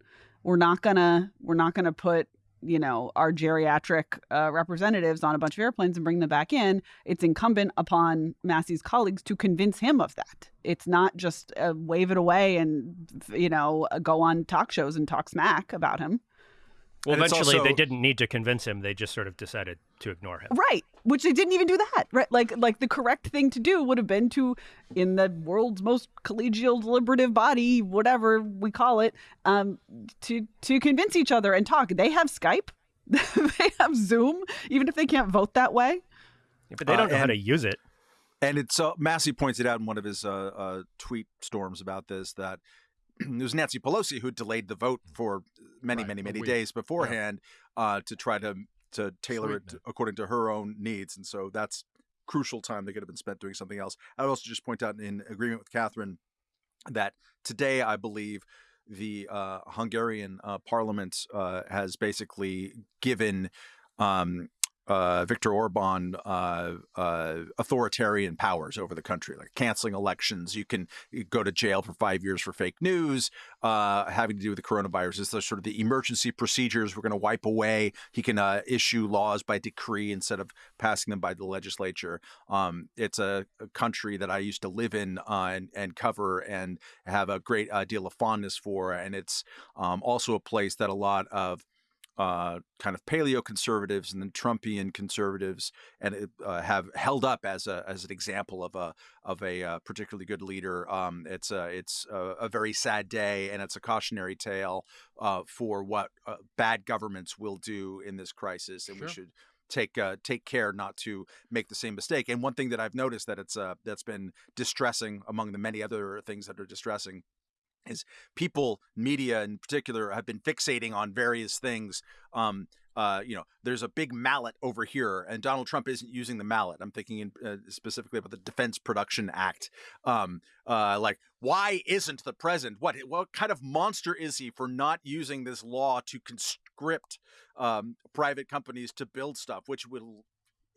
we're not gonna, we're not gonna put you know, our geriatric uh, representatives on a bunch of airplanes and bring them back in, it's incumbent upon Massie's colleagues to convince him of that. It's not just uh, wave it away and, you know, go on talk shows and talk smack about him. Well, eventually also... they didn't need to convince him; they just sort of decided to ignore him. Right, which they didn't even do that. Right, like like the correct thing to do would have been to, in the world's most collegial deliberative body, whatever we call it, um, to to convince each other and talk. They have Skype, they have Zoom, even if they can't vote that way. Yeah, but they don't uh, know and, how to use it. And it's uh, Massie pointed out in one of his uh, uh tweet storms about this that it was Nancy Pelosi who delayed the vote for many, right, many, many days beforehand yeah. uh, to try to to tailor Sweeten it according to her own needs, and so that's crucial time that could have been spent doing something else. I would also just point out in agreement with Katherine that today I believe the uh, Hungarian uh, parliament uh, has basically given um, uh, Orban uh, uh, authoritarian powers over the country, like canceling elections. You can go to jail for five years for fake news, uh, having to do with the coronavirus. The sort of the emergency procedures we're going to wipe away. He can uh, issue laws by decree instead of passing them by the legislature. Um, it's a, a, country that I used to live in uh, and, and, cover and have a great deal of fondness for, and it's um, also a place that a lot of uh, kind of paleo conservatives and then Trumpian conservatives, and uh, have held up as a as an example of a of a uh, particularly good leader. Um, it's a it's a, a, very sad day, and it's a cautionary tale uh, for what uh, bad governments will do in this crisis, and sure. we should take uh, take care not to make the same mistake. And one thing that I've noticed that it's uh, that's been distressing among the many other things that are distressing is people, media in particular, have been fixating on various things. Um, uh, you know, there's a big mallet over here, and Donald Trump isn't using the mallet. I'm thinking in, uh, specifically about the Defense Production Act. Um, uh, like, why isn't the president? What what kind of monster is he for not using this law to conscript um, private companies to build stuff, which will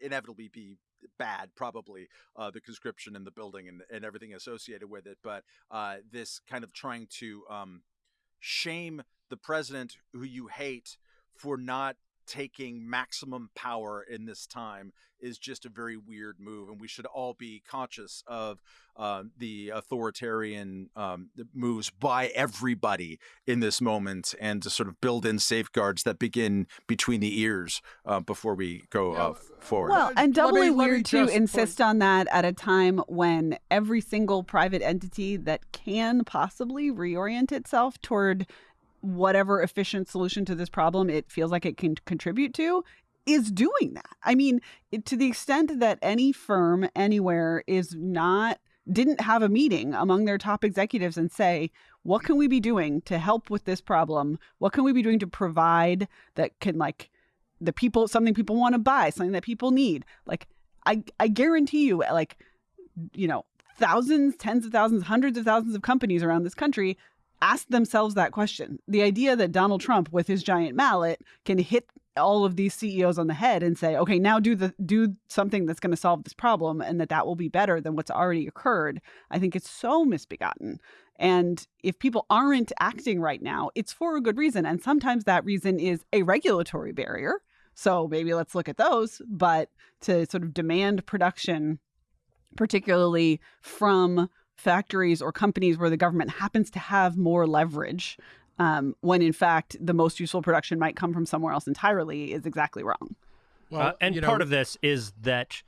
inevitably be bad, probably uh, the conscription and the building and, and everything associated with it. But uh, this kind of trying to um, shame the president who you hate for not taking maximum power in this time is just a very weird move, and we should all be conscious of uh, the authoritarian um, moves by everybody in this moment, and to sort of build in safeguards that begin between the ears uh, before we go uh, forward. Well, and doubly me, weird to insist point. on that at a time when every single private entity that can possibly reorient itself toward whatever efficient solution to this problem it feels like it can contribute to is doing that. I mean, to the extent that any firm anywhere is not didn't have a meeting among their top executives and say, what can we be doing to help with this problem? What can we be doing to provide that can like the people something people want to buy, something that people need? Like I I guarantee you like you know, thousands, tens of thousands, hundreds of thousands of companies around this country ask themselves that question. The idea that Donald Trump with his giant mallet can hit all of these CEOs on the head and say, "Okay, now do the do something that's going to solve this problem and that that will be better than what's already occurred." I think it's so misbegotten. And if people aren't acting right now, it's for a good reason, and sometimes that reason is a regulatory barrier. So maybe let's look at those, but to sort of demand production particularly from factories or companies where the government happens to have more leverage um, when in fact the most useful production might come from somewhere else entirely is exactly wrong. Well, uh, and part know, of this is that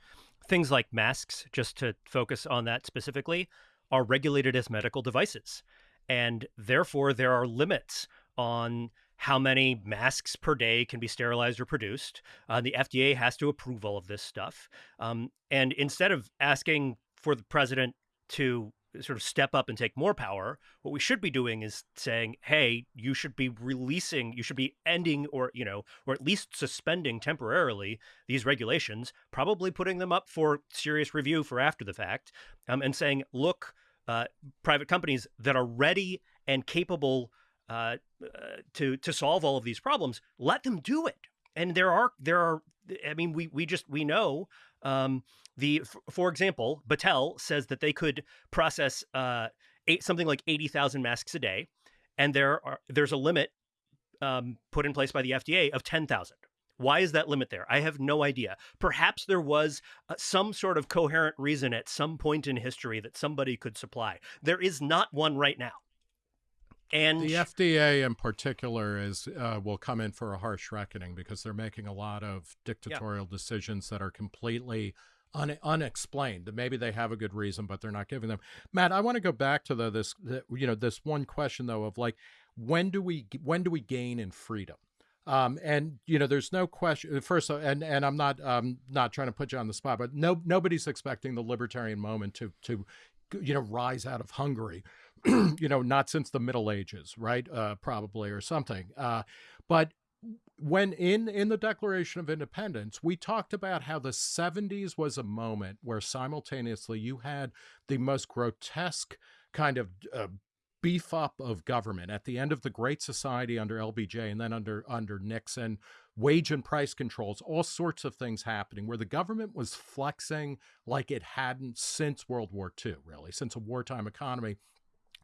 things like masks, just to focus on that specifically, are regulated as medical devices. And therefore, there are limits on how many masks per day can be sterilized or produced. Uh, the FDA has to approve all of this stuff. Um, and instead of asking for the president to sort of step up and take more power. What we should be doing is saying, "Hey, you should be releasing, you should be ending, or you know, or at least suspending temporarily these regulations, probably putting them up for serious review for after the fact, um, and saying, look, uh, private companies that are ready and capable uh, uh, to to solve all of these problems, let them do it. And there are there are, I mean, we we just we know." Um, the, for example, Battelle says that they could process uh, eight, something like eighty thousand masks a day, and there are there's a limit um, put in place by the FDA of ten thousand. Why is that limit there? I have no idea. Perhaps there was uh, some sort of coherent reason at some point in history that somebody could supply. There is not one right now. And the FDA in particular is uh, will come in for a harsh reckoning because they're making a lot of dictatorial yeah. decisions that are completely un- unexplained. Maybe they have a good reason, but they're not giving them. Matt, I want to go back to the this the, you know this one question though of like when do we when do we gain in freedom? Um, and you know, there's no question. First, and and I'm not um not trying to put you on the spot, but no nobody's expecting the libertarian moment to to you know rise out of Hungary. you know, not since the Middle Ages, right? Uh, probably or something. Uh, but when in in the declaration of independents we talked about how the 70s was a moment where simultaneously you had the most grotesque kind of uh, beef up of government at the end of the great society under LBJ and then under under Nixon wage and price controls all sorts of things happening where the government was flexing like it hadn't since World War II really since a wartime economy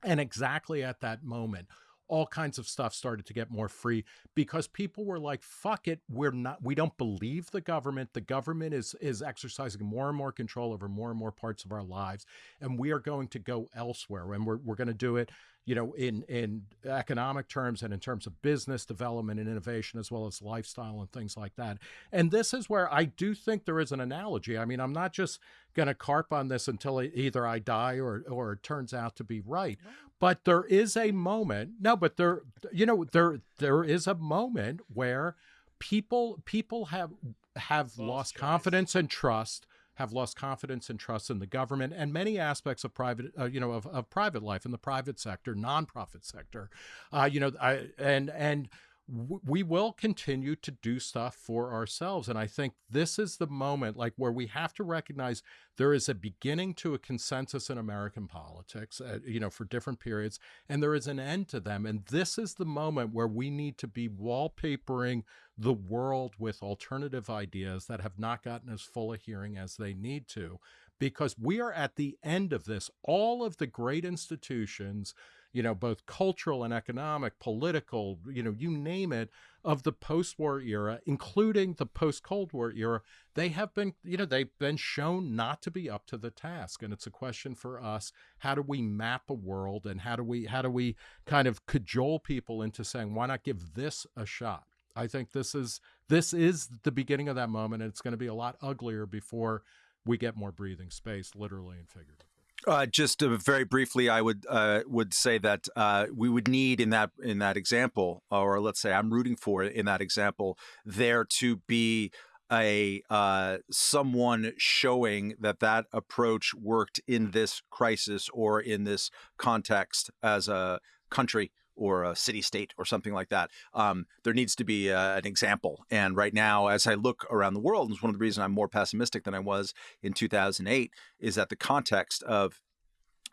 and exactly at that moment all kinds of stuff started to get more free because people were like fuck it we're not we don't believe the government. The government is is exercising more and more control over more and more parts of our lives and we are going to go elsewhere and we're, we're going to do it you know, in in economic terms and in terms of business development and innovation, as well as lifestyle and things like that. And this is where I do think there is an analogy. I mean, I'm not just going to carp on this until either I die or or it turns out to be right. But there is a moment. No, but there, you know, there there is a moment where people people have have lost confidence and trust have lost confidence and trust in the government and many aspects of private, uh, you know, of, of private life in the private sector, nonprofit sector, uh, you know, I, and and we will continue to do stuff for ourselves. And I think this is the moment like where we have to recognize there is a beginning to a consensus in American politics, uh, you know, for different periods, and there is an end to them. And this is the moment where we need to be wallpapering the world with alternative ideas that have not gotten as full a hearing as they need to, because we are at the end of this. All of the great institutions you know, both cultural and economic, political, you know, you name it, of the post war era, including the post Cold War era, they have been, you know, they've been shown not to be up to the task. And it's a question for us how do we map a world and how do we, how do we kind of cajole people into saying, why not give this a shot? I think this is this is the beginning of that moment, and it's going to be a lot uglier before we get more breathing space, literally and figuratively. Uh, just uh, very briefly, I would uh, would say that uh, we would need in that in that example, or let's say I'm rooting for in that example, there to be a uh, someone showing that that approach worked in this crisis or in this context as a country or a city state or something like that. Um, there needs to be uh, an example. And right now, as I look around the world, and it's one of the reasons I'm more pessimistic than I was in 2008, is that the context of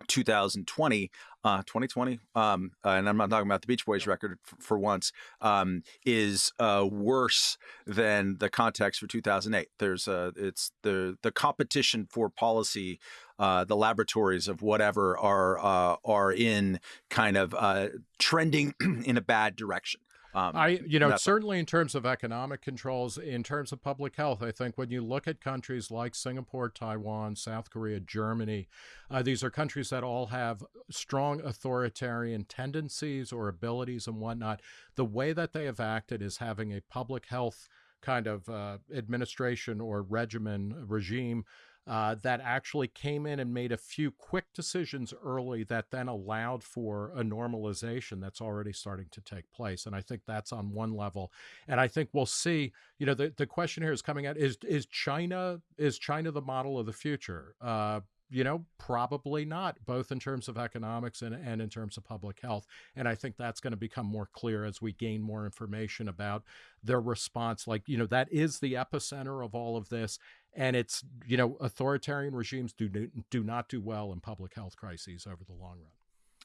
2020, uh, 2020, um, uh, and I'm not talking about the Beach Boys record for, for once, um, is uh, worse than the context for 2008. There's a, it's the the competition for policy, uh, the laboratories of whatever are uh, are in kind of uh, trending in a bad direction. Um, I, you know, certainly in terms of economic controls, in terms of public health, I think when you look at countries like Singapore, Taiwan, South Korea, Germany, uh, these are countries that all have strong authoritarian tendencies or abilities and whatnot. The way that they have acted is having a public health kind of uh, administration or regimen regime uh, that actually came in and made a few quick decisions early that then allowed for a normalization that's already starting to take place. And I think that's on one level. And I think we'll see, you know, the, the question here is coming out is is China is China the model of the future? Uh, you know, probably not, both in terms of economics and, and in terms of public health. And I think that's going to become more clear as we gain more information about their response. Like, you know, that is the epicenter of all of this. And it's, you know, authoritarian regimes do, do not do well in public health crises over the long run.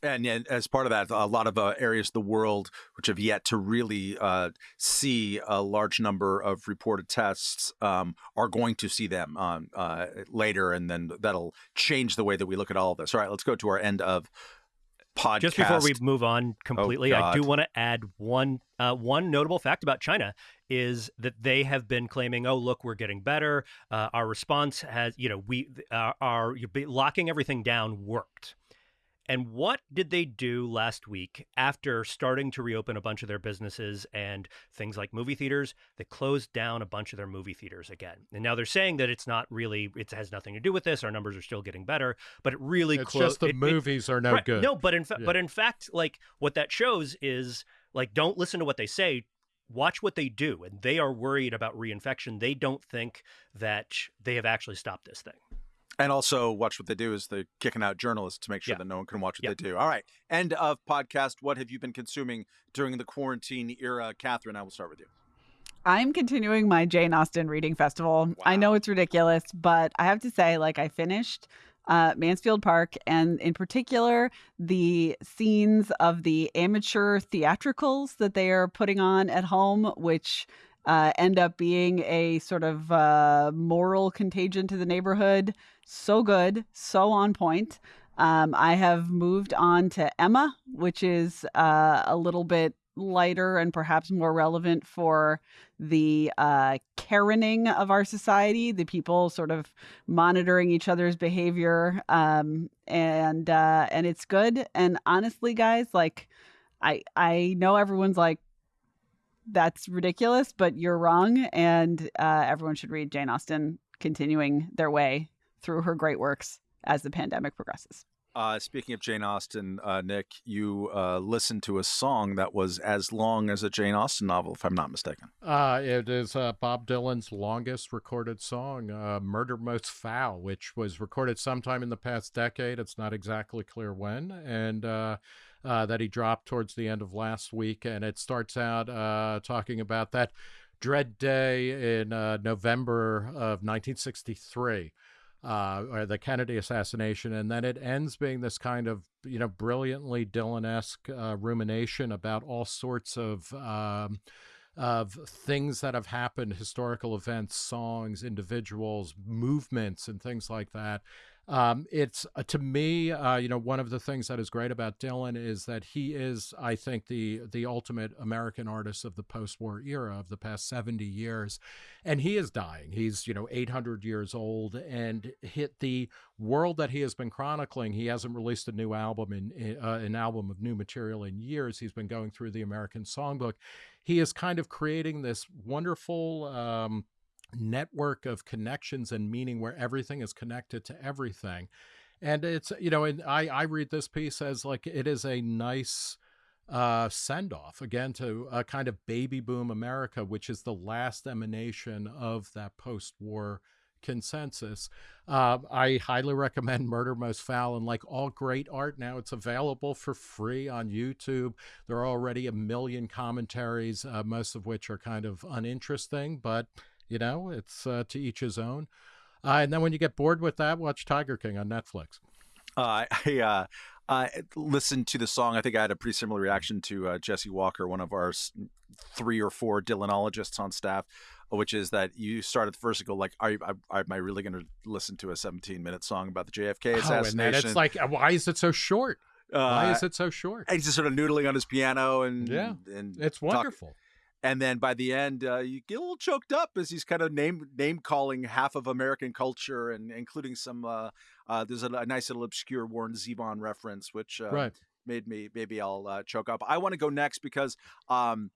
And, and, as part of that, a lot of uh, areas of the world which have yet to really uh, see a large number of reported tests um, are going to see them um, uh, later, and then that'll change the way that we look at all of this. All right, let's go to our end of podcast. Just before we move on completely, oh, I do want to add one uh, one notable fact about China is that they have been claiming, "Oh, look, we're getting better. Uh, our response has, you know, we uh, are locking everything down worked." And what did they do last week after starting to reopen a bunch of their businesses and things like movie theaters? They closed down a bunch of their movie theaters again. And now they're saying that it's not really, it has nothing to do with this. Our numbers are still getting better, but it really It's clo- just the it, movies it, are no right, good. No, but in, fa- yeah. but in fact, like what that shows is like, don't listen to what they say watch what they do and they are worried about reinfection they don't think that they have actually stopped this thing and also watch what they do is they're kicking out journalists to make sure yeah. that no one can watch what yeah. they do. All right. End of podcast. What have you been consuming during the quarantine era? Katherine, I will start with you. I'm continuing my Jane Austen reading festival. Wow. I know it's ridiculous, but I have to say, like, I finished uh, Mansfield Park, and in particular, the scenes of the amateur theatricals that they are putting on at home, which uh, end up being a sort of uh, moral contagion to the neighborhood. So good, so on point. Um, I have moved on to Emma, which is uh, a little bit lighter and perhaps more relevant for the uh, Karening of our society, the people sort of monitoring each other's behavior, um, and uh, and it's good. And honestly, guys, like I I know everyone's like that's ridiculous, but you're wrong. And uh, everyone should read Jane Austen continuing their way through her great works as the pandemic progresses. Uh, speaking of Jane Austen, uh, Nick, you uh, listened to a song that was as long as a Jane Austen novel, if I'm not mistaken. Uh, it is uh, Bob Dylan's longest recorded song, uh, Murder Most Foul, which was recorded sometime in the past decade. It's not exactly clear when. And uh, that he dropped towards the end of last week, and it starts out uh, talking about that dread day in uh, November of 1963. Uh, or the Kennedy assassination, and then it ends being this kind of you know brilliantly Dylan-esque uh, rumination about all sorts of um, of things that have happened, historical events, songs, individuals, movements, and things like that. Um, it's uh, to me, uh, you know, one of the things that is great about Dylan is that he is, I think, the the ultimate American artist of the post-war era of the past seventy years, and he is dying. He's you know eight hundred years old, and hit the world that he has been chronicling. He hasn't released a new album in uh, an album of new material in years. He's been going through the American Songbook. He is kind of creating this wonderful. Um, network of connections and meaning where everything is connected to everything. And it's, you know, and I, I read this piece as like it is a nice uh, send off again to a kind of baby boom America, which is the last emanation of that post war consensus. Uh, I highly recommend Murder Most Foul. And like all great art now, it's available for free on YouTube. There are already a million commentaries, uh, most of which are kind of uninteresting, but you know, it's uh, to each his own. Uh, and then when you get bored with that, watch Tiger King on Netflix. Uh, I uh, I listened to the song. I think I had a pretty similar reaction to uh, Jesse Walker, one of our three or four Dylanologists on staff, which is that you start at the first and go like, "Are, are am I really going to listen to a 17 minute song about the JFK assassination?" Oh, and it's like, why is it so short? Why uh, is it so short? And he's just sort of noodling on his piano and yeah, and it's wonderful. Talk and then by the end uh, you get a little choked up as he's kind of name name calling half of American culture and including some uh, uh, there's a, a, nice little obscure Warren Zevon reference which uh, right. made me maybe I'll uh, choke up. I want to go next because um,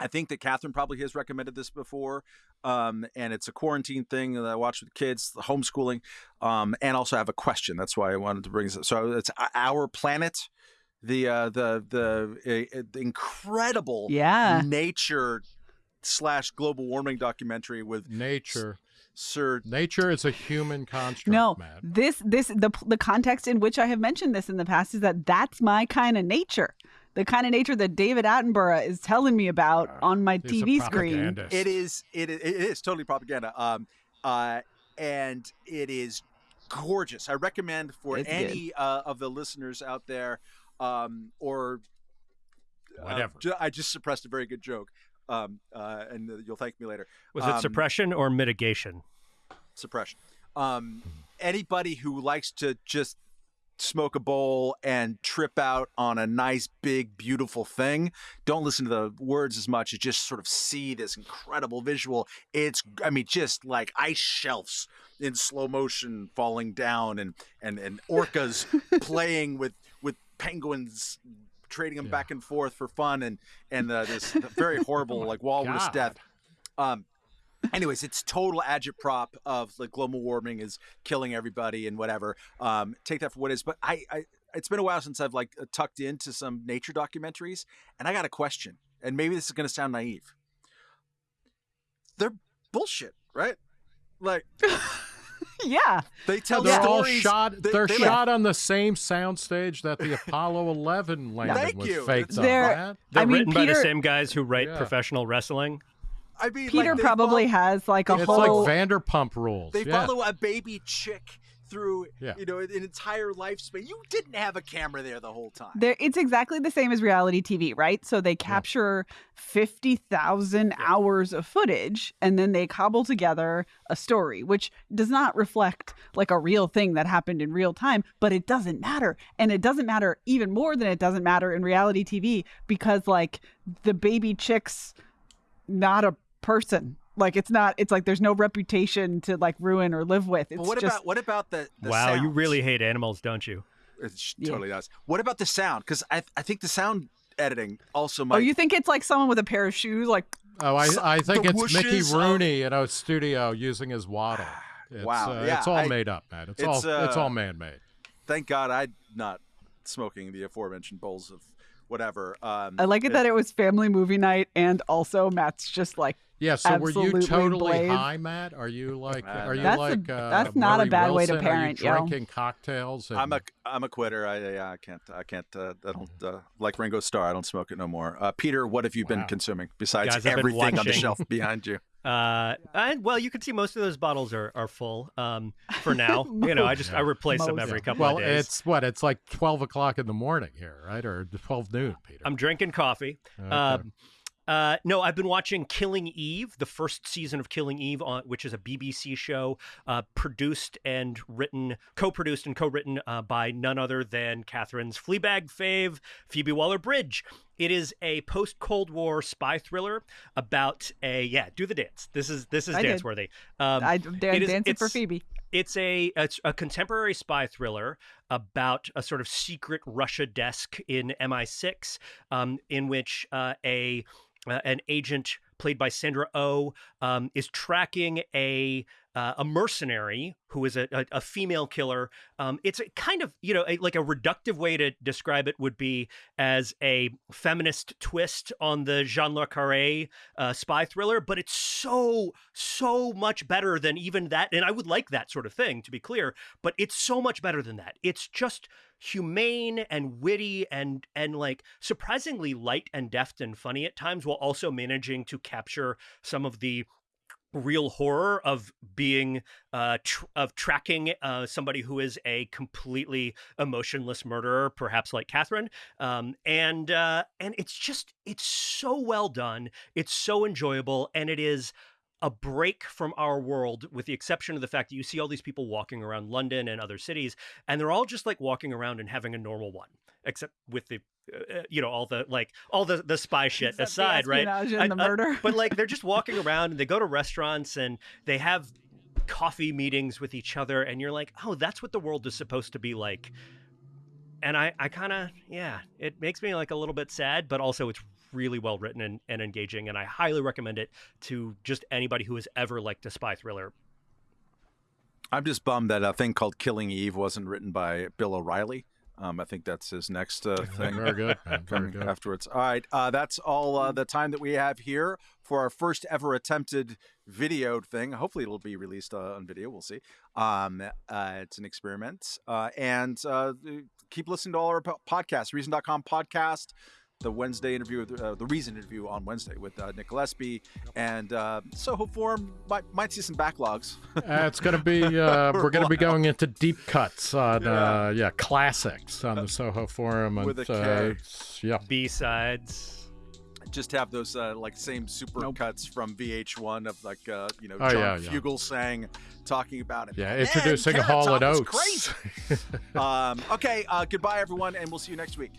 I think that Katherine probably has recommended this before, um, and it's a quarantine thing that I watch with kids, homeschooling, um, and also I have a question. That's why I wanted to bring this. Up. So it's Our Planet the uh, the the, uh, the incredible yeah. nature slash global warming documentary with nature Sir. Nature is a human construct, no, Matt. this this the the context in which I have mentioned this in the past is that that's my kind of nature. The kind of nature that David Attenborough is telling me about on my TV screen. It is. It is. It is totally propaganda. Um. Uh. And it is gorgeous. I recommend for It's any uh, of the listeners out there, um, or uh, Whatever. ju- I just suppressed a very good joke. Um. Uh. And uh, you'll thank me later. Was it Um, suppression or mitigation? suppression. Um, anybody who likes to just smoke a bowl and trip out on a nice, big, beautiful thing, don't listen to the words as much as just sort of see this incredible visual. It's, I mean, just like ice shelves in slow motion falling down and and and orcas playing with with penguins. Trading them Yeah. back and forth for fun, and and uh, this very horrible like walrus God. death. Um, anyways it's total agitprop of like global warming is killing everybody and whatever um take that for what it is but i i it's been a while since i've like uh, tucked into some nature documentaries and i got a question and maybe this is going to sound naive they're bullshit right like yeah, they tell they're all stories shot. they- They, are they, like, shot on the same soundstage that the Apollo 11 landing Thank was you. faked on. They're- Matt. They're I mean, written by the same guys who write Yeah. professional wrestling. i mean Peter like, probably follow- has like a It's whole. like Vanderpump Rules. they yeah. follow a baby chick through Yeah. you know an entire lifespan you didn't have a camera there the whole time there, it's exactly the same as reality TV, right? So they capture 50,000 hours of footage and then they cobble together a story, which does not reflect like a real thing that happened in real time, but it doesn't matter. And it doesn't matter even more than it doesn't matter in reality TV because, like, the baby chick's not a person. Like, it's not, it's like there's no reputation to like ruin or live with. It's But what just, about what about the, the wow, you really hate animals, don't you? It sh- Yeah. totally does. What about the sound? Because I I think the sound editing also might. oh, you think it's like someone with a pair of shoes? Like, Oh, I, I think it's Mickey whooshes of- Rooney in a studio using his waddle. It's, Wow, uh, yeah, it's all I- made up, man. It's, it's, all it's uh, all man-made. Thank God I'm not smoking the aforementioned bowls of whatever. Um, I like it that it was family movie night and also Matt's just like Yeah. So were you totally blazed. high, Matt? Are you like are you That's a- like uh, that's not a Murray bad way to Wilson? Are you parent, yo. drinking cocktails? And, I'm a I'm a quitter. I yeah, I can't I can't uh, I don't uh, like Ringo Starr. I don't smoke it no more. Uh, Peter, what have you been consuming besides Guys, everything on the shelf behind you? Uh, and well, you can see most of those bottles are, are full. Um, for now, you know, I just I replace them every couple well, of days. it's what it's like twelve o'clock in the morning here, right, or twelve noon, Peter. I'm drinking coffee. Okay. Um, uh, no, I've been watching Killing Eve, the first season of Killing Eve, on, which is a BBC show uh, produced and written, co-produced and co-written uh, by none other than Katherine's Fleabag fave, Phoebe Waller-Bridge. It is a post-Cold War spy thriller about a yeah. Do the dance. This is this is I did. dance worthy. Um, I is- dancing for Phoebe. it's a it's a contemporary spy thriller about a sort of secret Russia desk in MI6, um, in which uh, a uh, an agent played by Sandra Oh um, is tracking a uh, a mercenary who is a, a, a female killer. Um, it's a kind of you know a, like a reductive way to describe it would be as a feminist twist on the John le Carré uh, spy thriller, but it's so so much better than even that. And I would like that sort of thing to be clear, but it's so much better than that. It's just humane and witty and and like surprisingly light and deft and funny at times while also managing to capture some of the real horror of being uh tr- of tracking uh somebody who is a completely emotionless murderer perhaps like katherine um and uh and it's just it's so well done it's so enjoyable and it is a break from our world with the exception of the fact that you see all these people walking around london and other cities and they're all just like walking around and having a normal one except with the Uh, you know all the like all the the spy shit Except the aside right espionage and the I- I- murder. but like they're just walking around and they go to restaurants and they have coffee meetings with each other and you're like oh that's what the world is supposed to be like and i i kind of yeah it makes me like a little bit sad but also it's really well written and, and engaging and i highly recommend it to just anybody who has ever liked a spy thriller I'm just bummed that a thing called Killing Eve wasn't written by Bill O'Reilly. Um, I think that's his next uh, thing. Very good. man, Very good. afterwards. All right, uh, that's all uh, the time that we have here for our first ever attempted video thing. Hopefully, it'll be released uh, on video. We'll see. Um, uh, it's an experiment, uh, and uh, keep listening to all our po- podcasts. Reason.com podcast. The Wednesday interview, with, uh, the Reason interview on Wednesday with uh, Nick Gillespie and uh, Soho Forum might might see some backlogs. Uh, it's going to be, uh, we're going to be going into deep cuts on, Yeah. uh, yeah, classics on the Soho Forum. With and, a uh, yeah. B sides. just have those uh, like same super Nope. cuts from VH1 of like uh, you know Oh, John yeah, yeah. Fugelsang talking about it. Yeah, Man, introducing Carrot Hall Top and was Oates. Crazy. um, okay, uh, goodbye everyone, and we'll see you next week.